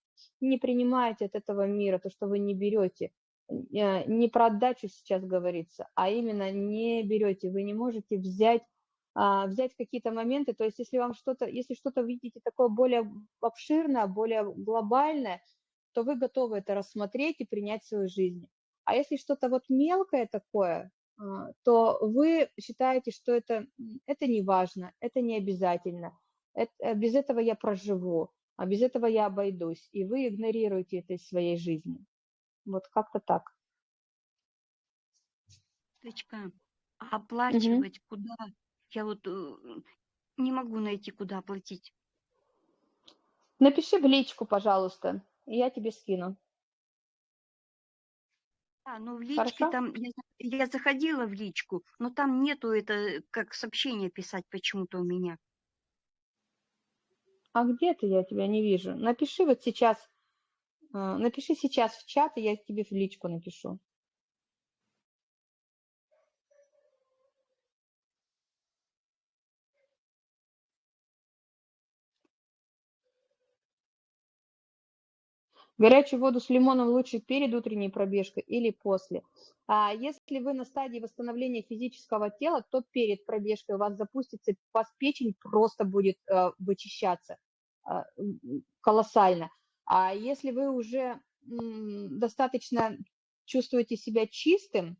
не принимаете от этого мира, то, что вы не берете. Э, Не про отдачу сейчас говорится, а именно не берете, вы не можете взять, а, взять какие-то моменты, то есть если вам что-то, если что-то видите такое более обширное, более глобальное, то вы готовы это рассмотреть и принять в свою жизнь. А если что-то вот мелкое такое, то вы считаете, что это, это не важно, это не обязательно, эт- э, без этого я проживу, а без этого я обойдусь, и вы игнорируете это из своей жизни. Вот как-то так. Точка. А оплачивать куда? Я вот э, не могу найти, куда оплатить. Напиши в личку, пожалуйста, и я тебе скину. А, ну в личке Хорошо? там, я, я заходила в личку, но там нету это, как сообщение писать почему-то у меня. А где ты? Я тебя не вижу. Напиши вот сейчас, а, напиши сейчас в чат, и я тебе в личку напишу. Горячую воду с лимоном лучше перед утренней пробежкой или после. А если вы на стадии восстановления физического тела, то перед пробежкой у вас запустится, у вас печень просто будет э, вычищаться э, колоссально. А если вы уже м, достаточно чувствуете себя чистым,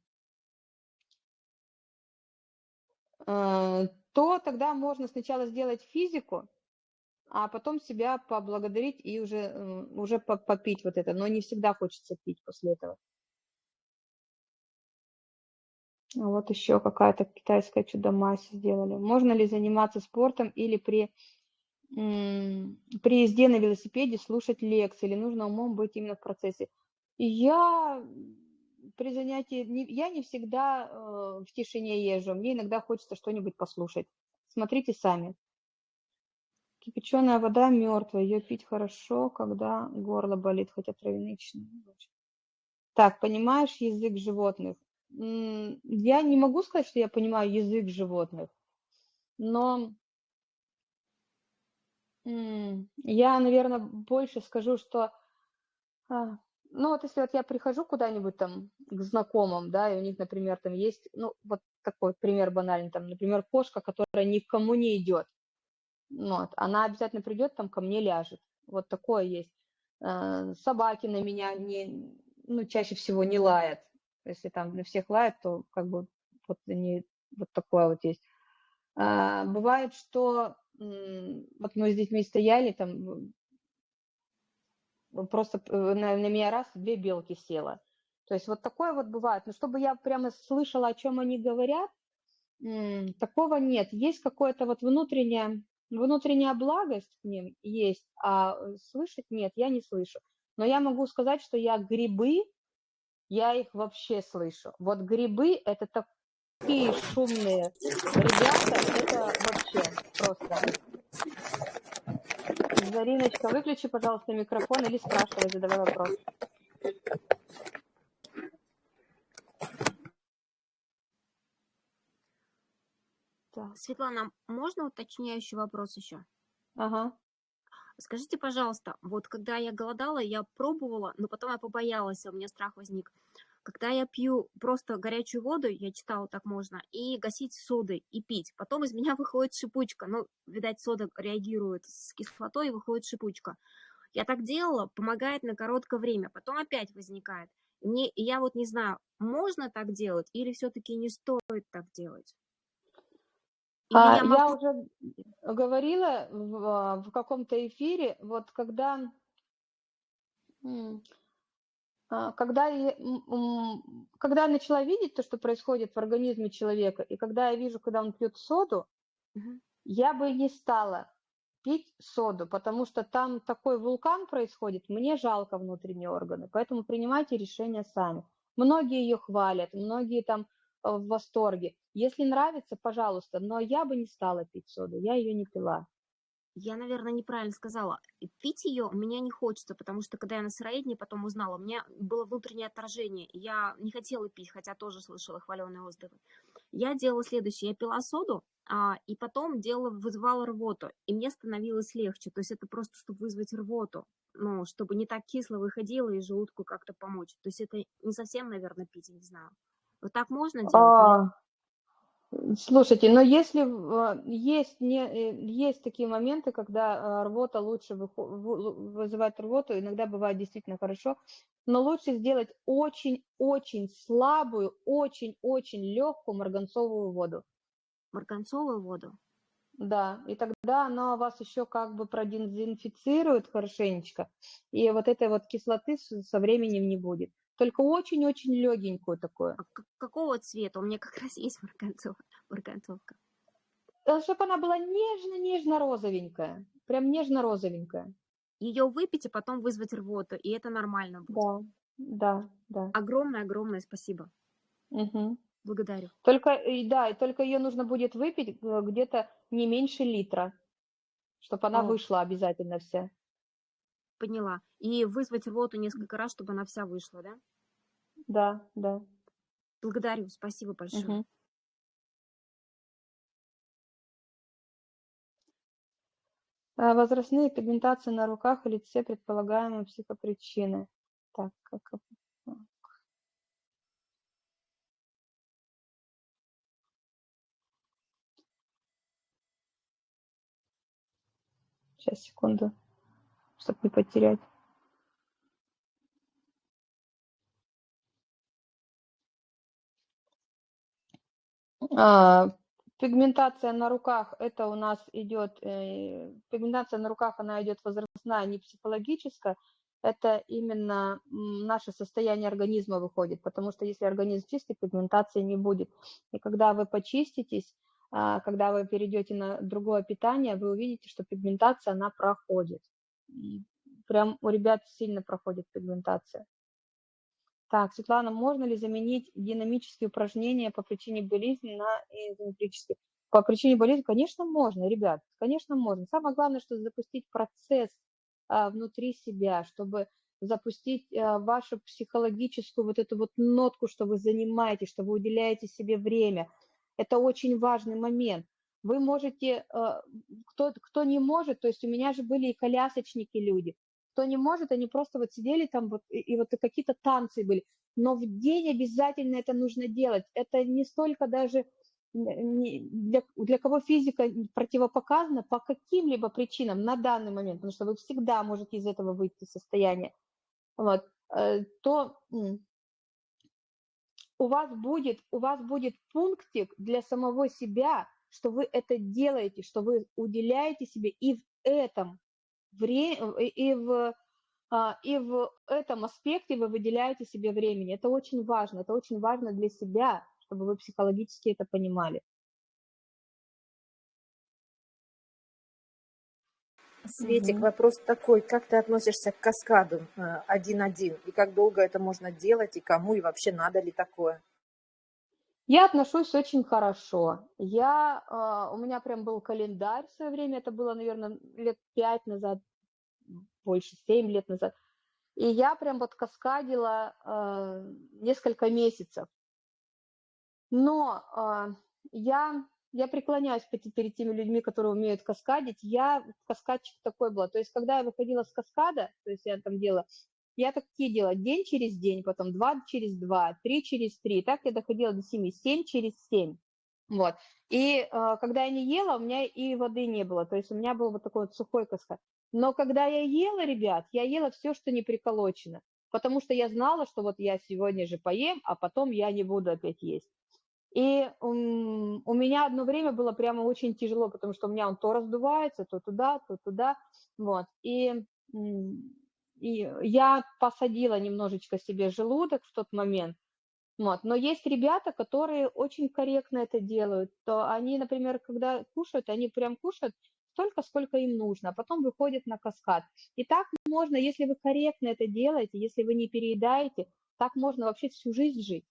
э, то тогда можно сначала сделать физику, а потом себя поблагодарить и уже, э, уже по- попить вот это. Но не всегда хочется пить после этого. Вот еще какая-то китайская чудо-мазь сделали. Можно ли заниматься спортом или при, при езде на велосипеде слушать лекции, или нужно умом быть именно в процессе? Я при занятии, я не всегда э, в тишине езжу, мне иногда хочется что-нибудь послушать. Смотрите сами. Кипяченая вода мертвая, ее пить хорошо, когда горло болит, хотя чесноки лучше. Так, понимаешь язык животных? Я не могу сказать, что я понимаю язык животных, но я, наверное, больше скажу, что, а, ну вот если вот я прихожу куда-нибудь там к знакомым, да, и у них, например, там есть, ну вот такой пример банальный, там, например, кошка, которая никому не идет, ну вот, она обязательно придет, там ко мне ляжет, вот такое есть. Э, Собаки на меня не, ну, чаще всего не лают. Если там на всех лают, то как бы вот они, вот такое вот есть. А, Бывает, что вот мы с детьми стояли, там м, просто э, на, на меня раз две белки села. То есть вот такое вот бывает. Но чтобы я прямо слышала, о чем они говорят, такого нет. Есть какое-то вот внутреннее, внутренняя благость к ним есть, а э, слышать нет, я не слышу. Но я могу сказать, что я грибы, я их вообще слышу. Вот грибы – это такие шумные ребята, это вообще просто. Зариночка, выключи, пожалуйста, микрофон или спрашивай, задавай вопрос. Так, Светлана, можно уточняющий вопрос еще? ага. Скажите, пожалуйста, вот когда я голодала, я пробовала, но потом я побоялась, у меня страх возник. Когда я пью просто горячую воду, я читала, так можно, и гасить содой, и пить. Потом из меня выходит шипучка. Ну, видать, сода реагирует с кислотой, и выходит шипучка. Я так делала, помогает на короткое время, потом опять возникает. Мне, я вот не знаю, можно так делать или все-таки не стоит так делать? А, я уже говорила в, а, в каком-то эфире, вот когда А, когда я, когда я начала видеть то, что происходит в организме человека, и когда я вижу, когда он пьет соду, угу. я бы не стала пить соду, потому что там такой вулкан происходит, мне жалко внутренние органы, поэтому принимайте решения сами. Многие ее хвалят, многие там в восторге. Если нравится, пожалуйста, но я бы не стала пить соду, я ее не пила. Я, наверное, неправильно сказала. Пить ее мне не хочется, потому что когда я на сыроедении потом узнала, у меня было внутреннее отражение. Я не хотела пить, хотя тоже слышала хваленые отзывы. Я делала следующее. Я пила соду, а, и потом делала, вызывала рвоту. И мне становилось легче. То есть это просто, чтобы вызвать рвоту. Ну, чтобы не так кисло выходило и желудку как-то помочь. То есть это не совсем, наверное, пить, я не знаю. Вот так можно делать? А, Слушайте, но если а, есть, не, э, есть такие моменты, когда а, рвота лучше вызывает рвоту, иногда бывает действительно хорошо, но лучше сделать очень-очень слабую, очень-очень легкую марганцовую воду. Марганцовую воду? Да, и тогда она вас еще как бы продезинфицирует хорошенечко, и вот этой вот кислоты со временем не будет только очень-очень легенькую такую. А какого цвета? У меня как раз есть марганцов, марганцовка. Э, Чтобы она была нежно-нежно-розовенькая, прям нежно-розовенькая. Ее выпить и потом вызвать рвоту, и это нормально будет. Да, да, да. Огромное-огромное спасибо. Угу. Благодарю. Только, да, и только ее нужно будет выпить э, где-то не меньше литра, чтобы она О. вышла обязательно вся. Поняла. И вызвать рвоту несколько раз, чтобы она вся вышла, да? Да, да. Благодарю, спасибо большое. Угу. Возрастные пигментации на руках и лице предполагаемые психопричины. Так, как... Сейчас, секунду чтобы не потерять. А, пигментация на руках, это у нас идет, э, пигментация на руках, она идет возрастная, не психологическая, это именно наше состояние организма выходит, потому что если организм чистый, пигментации не будет. И когда вы почиститесь, а, когда вы перейдете на другое питание, вы увидите, что пигментация, она проходит прям у ребят сильно проходит пигментация. Так, Светлана, можно ли заменить динамические упражнения по причине болезни на изометрические? По причине болезни, конечно, можно, ребят, конечно, можно. Самое главное, что запустить процесс а, внутри себя, чтобы запустить а, вашу психологическую вот эту вот нотку, что вы занимаетесь, что вы уделяете себе время. Это очень важный момент вы можете, э, кто, кто не может, то есть у меня же были и колясочники люди, кто не может, они просто вот сидели там вот, и, и вот какие-то танцы были, но в день обязательно это нужно делать. Это не столько даже для, для кого физика противопоказана по каким-либо причинам на данный момент, потому что вы всегда можете из этого выйти из состояния, вот, э, то у вас будет, у вас будет пунктик для самого себя, что вы это делаете, что вы уделяете себе и в этом время, и в, а, и в этом аспекте вы выделяете себе времени. Это очень важно, это очень важно для себя, чтобы вы психологически это понимали. Светик, угу. вопрос такой, как ты относишься к каскаду э, один-один, и как долго это можно делать, и кому, и вообще надо ли такое? Я отношусь очень хорошо. Я, э, у меня прям был календарь в свое время, это было, наверное, лет пять назад, больше, семь лет назад. И я прям вот каскадила э, несколько месяцев. Но э, я, я преклоняюсь перед теми людьми, которые умеют каскадить. Я каскадчик такой была. То есть, когда я выходила с каскада, то есть я там делала я такие делала день через день, потом два через два, три через три. Так я доходила до семи, семь через семь. Вот. И э, когда я не ела, у меня и воды не было. То есть у меня был вот такой вот сухой каскад. Но когда я ела, ребят, я ела все, что не приколочено. Потому что я знала, что вот я сегодня же поем, а потом я не буду опять есть. И um, у меня одно время было прямо очень тяжело, потому что у меня он то раздувается, то туда, то туда. Вот. И и я посадила немножечко себе желудок в тот момент, вот. Но есть ребята, которые очень корректно это делают. То они, например, когда кушают, они прям кушают столько, сколько им нужно, а потом выходят на каскад. И так можно, если вы корректно это делаете, если вы не переедаете, так можно вообще всю жизнь жить.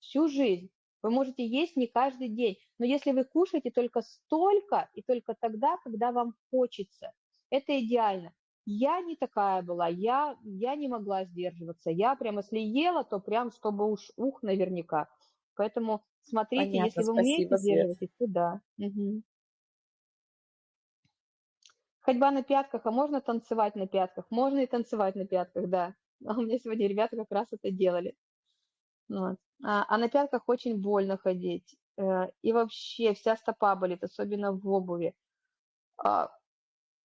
Всю жизнь. Вы можете есть не каждый день, но если вы кушаете только столько и только тогда, когда вам хочется, это идеально. Я не такая была, я, я не могла сдерживаться. Я прям, если ела, то прям, чтобы уж ух наверняка. Поэтому смотрите, Понятно, если вы спасибо, умеете Свет. сдерживаться, то да. Мгм. Ходьба на пятках, а можно танцевать на пятках? Можно и танцевать на пятках, да. А у меня сегодня ребята как раз это делали. Вот. А, а на пятках очень больно ходить. Э, И вообще вся стопа болит, особенно в обуви.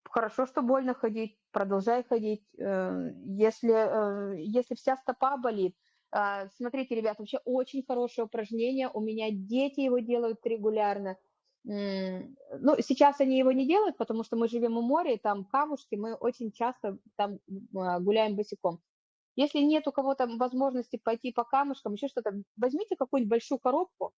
Хорошо, что больно ходить, продолжай ходить. Э, Если, э, если вся стопа болит, а, смотрите, ребят, вообще очень хорошее упражнение. У меня дети его делают регулярно. Ну, сейчас они его не делают, потому что мы живем у моря, и там камушки, мы очень часто там а, гуляем босиком. Если нет у кого-то возможности пойти по камушкам, еще что-то, возьмите какую-нибудь большую коробку,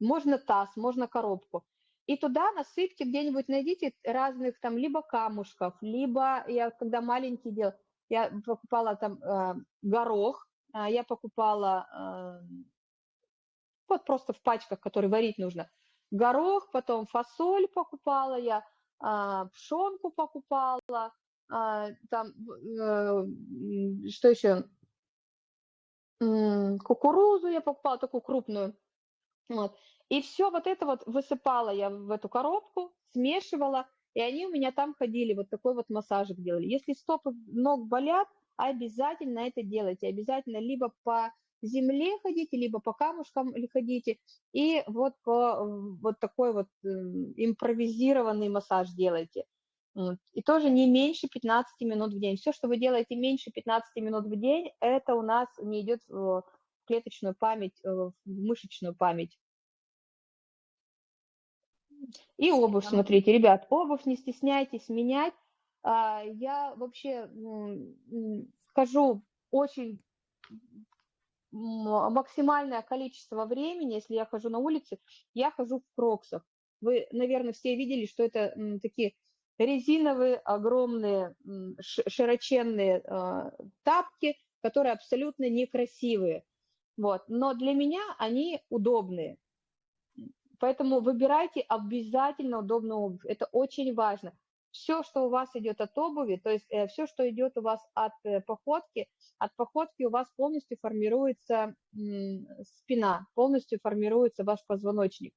можно таз, можно коробку, и туда насыпьте где-нибудь, найдите разных там либо камушков, либо я когда маленький делал, я покупала там э, горох, а, я покупала э, вот просто в пачках, которые варить нужно, горох, потом фасоль покупала я, а, пшенку покупала, а, там, э, что еще, М, кукурузу я покупала такую крупную, вот. И все вот это вот высыпала я в эту коробку, смешивала, и они у меня там ходили, вот такой вот массажик делали. Если стопы ног болят, обязательно это делайте, обязательно либо по земле ходите, либо по камушкам ходите, и вот по вот такой вот э, импровизированный массаж делайте. И тоже не меньше 15 минут в день. Все, что вы делаете меньше 15 минут в день, это у нас не идет в клеточную память, э, в мышечную память. И обувь, смотрите, ребят, обувь не стесняйтесь менять. А, Я вообще хожу очень максимальное количество времени, если я хожу на улице, я хожу в кроксах. Вы, наверное, все видели, что это такие резиновые, огромные, широченные а, тапки, которые абсолютно некрасивые. Вот. Но для меня они удобные. Поэтому выбирайте обязательно удобную обувь. Это очень важно. Все, что у вас идет от обуви, то есть все, что идет у вас от э, походки, от походки у вас полностью формируется спина, полностью формируется ваш позвоночник.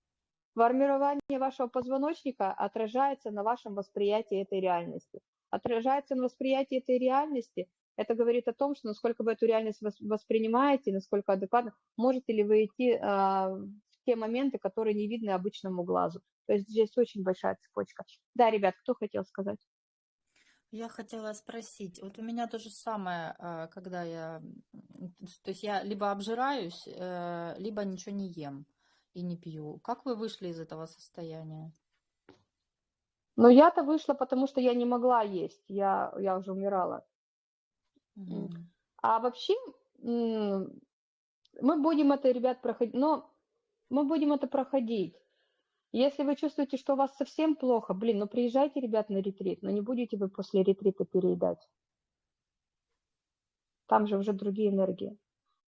Формирование вашего позвоночника отражается на вашем восприятии этой реальности. Отражается на восприятии этой реальности. Это говорит о том, что насколько вы эту реальность вос- воспринимаете, насколько адекватно, можете ли вы идти в те моменты, которые не видны обычному глазу. То есть здесь очень большая цепочка. Да, ребят, кто хотел сказать? Я хотела спросить, вот у меня то же самое, а, когда я, то есть я либо обжираюсь, э, либо ничего не ем и не пью. Как вы вышли из этого состояния? Но я-то вышла, потому что я не могла есть, я, я уже умирала. Мгм. А вообще мы будем это, ребят, проходить, но мы будем это проходить. Если вы чувствуете, что у вас совсем плохо, блин, ну приезжайте, ребят, на ретрит, но не будете вы после ретрита переедать. Там же уже другие энергии.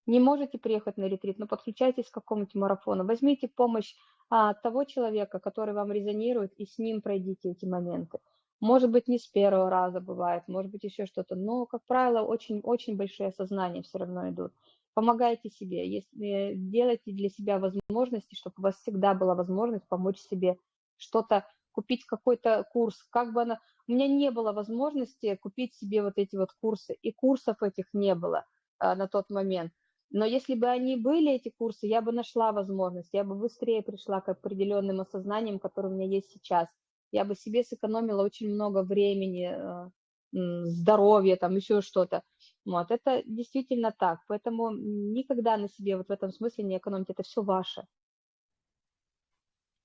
Не можете приехать на ретрит, но подключайтесь к какому-нибудь марафону. Возьмите помощь а, того человека, который вам резонирует, и с ним пройдите эти моменты. Может быть, не с первого раза бывает, может быть, еще что-то, но, как правило, очень-очень большие осознания все равно идут. Помогайте себе, если делайте для себя возможности, чтобы у вас всегда была возможность помочь себе что-то, купить какой-то курс, как бы она... У меня не было возможности купить себе вот эти вот курсы, и курсов этих не было а, на тот момент. Но если бы они были, эти курсы, я бы нашла возможность, я бы быстрее пришла к определенным осознаниям, которые у меня есть сейчас. Я бы себе сэкономила очень много времени, э, здоровья, там еще что-то. Вот, это действительно так. Поэтому никогда на себе вот в этом смысле не экономьте, это все ваше.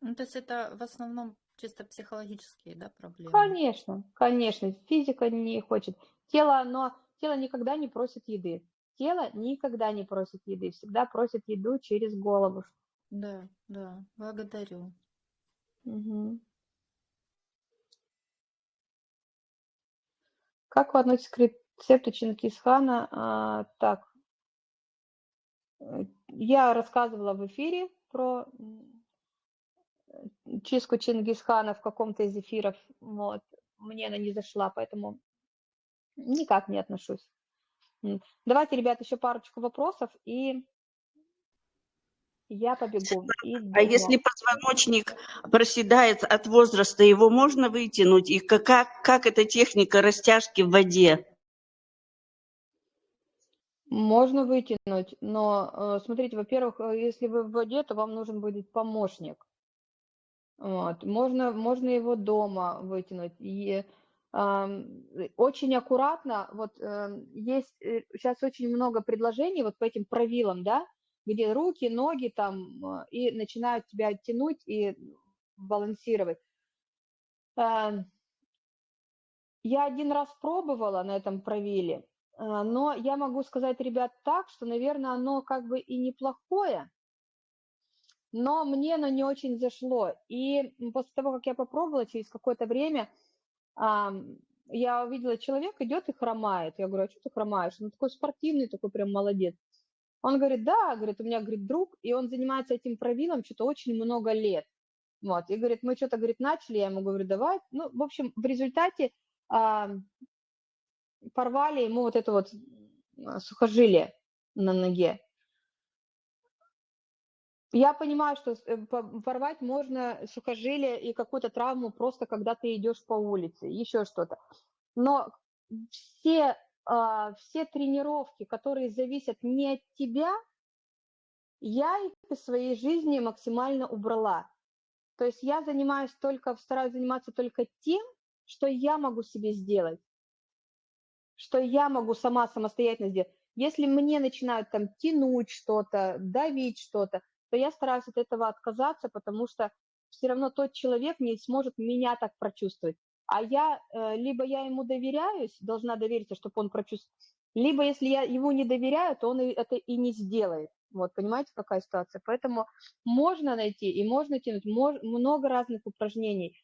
Ну, то есть это в основном чисто психологические, да, проблемы? Конечно, конечно, физика не хочет. Тело, оно тело никогда не просит еды. Тело никогда не просит еды, всегда просит еду через голову. Да, да, благодарю. Угу. Как вы относитесь к рецепту Чингисхана? А, так, э, я рассказывала в эфире про чистку Чингисхана в каком-то из эфиров. Вот. Мне она не зашла, поэтому никак не отношусь. Давайте, ребят, еще парочку вопросов, и я побегу. И а если позвоночник проседает от возраста, его можно вытянуть? И как, как эта техника растяжки в воде? Можно вытянуть, но э, смотрите, во-первых, э, если вы в воде, то вам нужен будет помощник. Вот. Можно, можно его дома вытянуть. И э, очень аккуратно, вот э, есть сейчас очень много предложений вот по этим правилам, да, где руки, ноги там, э, и начинают тебя тянуть и балансировать. Эм, я один раз пробовала на этом правиле, э, но я могу сказать, ребят, так, что, наверное, оно как бы и неплохое, но мне оно не очень зашло. И после того, как я попробовала, через какое-то время я увидела, человек идет и хромает. Я говорю, а что ты хромаешь? Он такой спортивный, такой прям молодец. Он говорит, да, говорит, у меня, говорит, друг, и он занимается этим правилом что-то очень много лет. Вот, и говорит, мы что-то, говорит, начали, я ему говорю, давай. Ну, в общем, в результате а, порвали ему вот это вот а, сухожилие на ноге. Я понимаю, что э, порвать можно сухожилие и какую-то травму просто, когда ты идешь по улице, еще что-то. Но все а, все тренировки, которые зависят не от тебя, я их из своей жизни максимально убрала. То есть я занимаюсь только, стараюсь заниматься только тем, что я могу себе сделать, что я могу сама самостоятельно сделать. Если мне начинают там тянуть что-то, давить что-то, то я стараюсь от этого отказаться, потому что все равно тот человек не сможет меня так прочувствовать а я, э, либо я ему доверяюсь, должна довериться, чтобы он прочувствовал, либо если я ему не доверяю, то он это и не сделает. Вот, понимаете, какая ситуация? Поэтому можно найти и можно тянуть мож, много разных упражнений,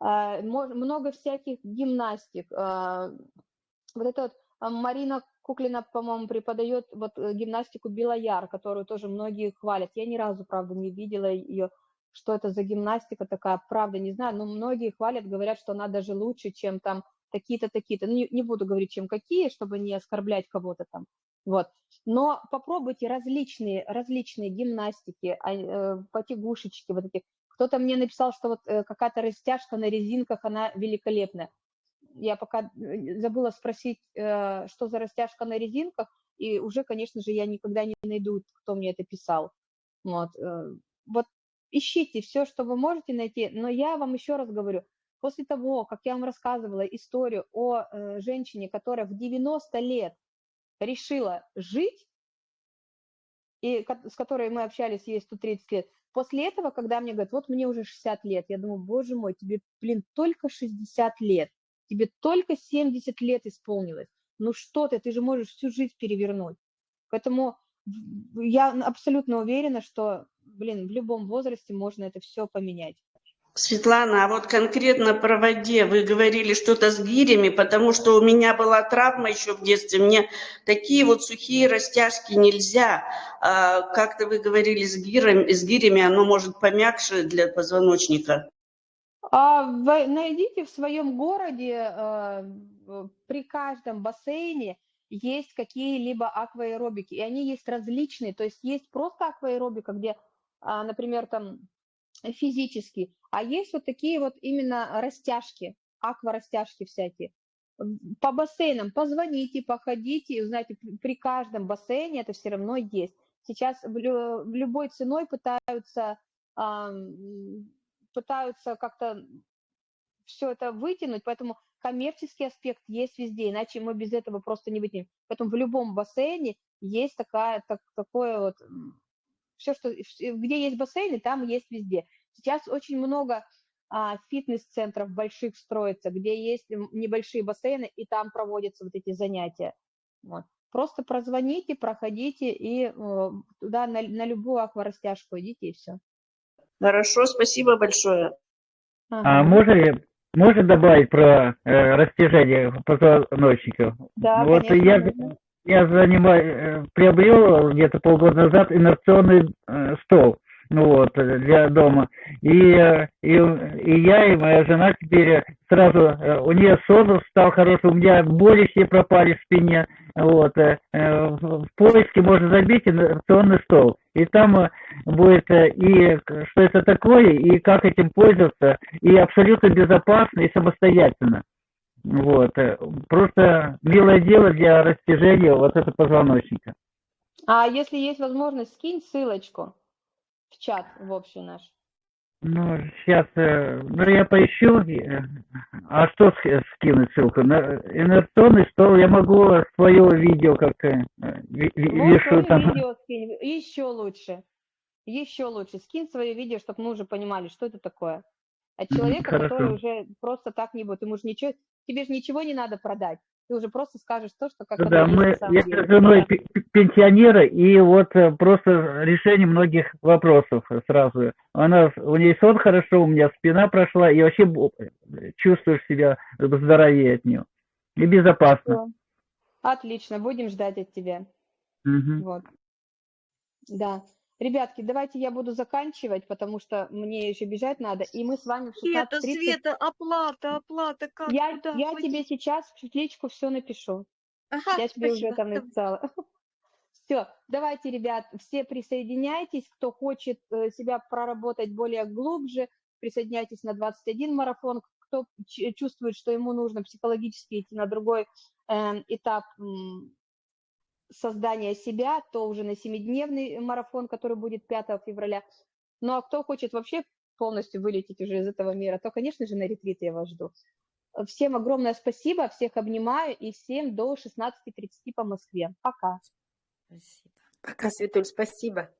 э, много всяких гимнастик. Э, вот это вот Марина Куклина, по-моему, преподает вот гимнастику Белояр, которую тоже многие хвалят. Я ни разу, правда, не видела ее что это за гимнастика такая, правда, не знаю, но многие хвалят, говорят, что она даже лучше, чем там такие-то, такие-то. Ну, не, не буду говорить, чем какие, чтобы не оскорблять кого-то там. Вот. Но попробуйте различные, различные гимнастики, а, э, потягушечки вот эти. Кто-то мне написал, что вот э, какая-то растяжка на резинках, она великолепная. Я пока э, забыла спросить, э, что за растяжка на резинках, и уже, конечно же, я никогда не найду, кто мне это писал. Вот, э, вот ищите все, что вы можете найти, но я вам еще раз говорю, после того, как я вам рассказывала историю о женщине, которая в 90 лет решила жить, и с которой мы общались ей 130 лет, после этого, когда мне говорят, вот мне уже 60 лет, я думаю, боже мой, тебе, блин, только 60 лет, тебе только 70 лет исполнилось, ну что ты, ты же можешь всю жизнь перевернуть. Поэтому я абсолютно уверена, что блин, в любом возрасте можно это все поменять. Светлана, а вот конкретно про воде вы говорили что-то с гирями, потому что у меня была травма еще в детстве, мне такие вот сухие растяжки нельзя. А, как-то вы говорили с гирями, с гирями, оно может помягче для позвоночника. А, вы найдите в своем городе а, при каждом бассейне есть какие-либо акваэробики, и они есть различные, то есть есть просто акваэробика, где а, например, там физически, а есть вот такие вот именно растяжки, акварастяжки всякие. По бассейнам позвоните, походите, и узнаете, при каждом бассейне это все равно есть. Сейчас любой ценой пытаются, пытаются как-то все это вытянуть, поэтому коммерческий аспект есть везде, иначе мы без этого просто не вытянем. Поэтому в любом бассейне есть такая, так, такое вот все, что, где есть бассейны, там есть везде. Сейчас очень много а, фитнес-центров больших строится, где есть небольшие бассейны, и там проводятся вот эти занятия. Вот. Просто прозвоните, проходите и э, туда на, на любую акварастяжку идите и все. Хорошо, спасибо большое. А можно, можно добавить про э, растяжение позвоночника? Да, вот конечно, я, я занимаю, приобрел где-то полгода назад инерционный э, стол ну вот, для дома. И, и, и я, и моя жена теперь сразу, э, у нее сон стал хороший, у меня боли все пропали в спине. Вот. э, э, В поиске можно забить инерционный стол. И там будет и что это такое, и как этим пользоваться, и абсолютно безопасно и самостоятельно. Вот. Просто милое дело для растяжения вот этого позвоночника. А если есть возможность, скинь ссылочку в чат в общий наш. Ну, сейчас, ну, я поищу. э, А что ски- скинуть ссылку? На инерционный стол я могу свое видео как э, Вот вешу свое там. видео скинь, еще лучше, еще лучше. Скинь свое видео, чтобы мы уже понимали, что это такое. От человека, который хорошо. уже просто так не будет. Ему же ничего, тебе же ничего не надо продать. Ты уже просто скажешь то, что как Да, мы, я с женой Да. пе- пе- пенсионеры, и вот э, просто решение многих вопросов сразу. Она, у нее сон хорошо, у меня спина прошла, и вообще чувствуешь себя здоровее от нее. И безопасно. Отлично, будем ждать от тебя. Мгм. Вот. Да. Ребятки, давайте я буду заканчивать, потому что мне еще бежать надо, и мы с вами в Света, 16.30... Света, оплата, оплата, как, Я, куда? я тебе сейчас в личку все напишу. Ага, Я тебе уже там написала. Все, давайте, ребят, все присоединяйтесь, кто хочет э, себя проработать более глубже, присоединяйтесь на 21 марафон, кто чувствует, что ему нужно психологически идти на другой эм, этап создания себя, то уже на 7-дневный марафон, который будет 5 февраля. Ну а кто хочет вообще полностью вылететь уже из этого мира, то, конечно же, на ретрит я вас жду. Всем огромное спасибо, всех обнимаю и всем до 16.30 по Москве. Пока. Спасибо. Пока, Светуль, спасибо.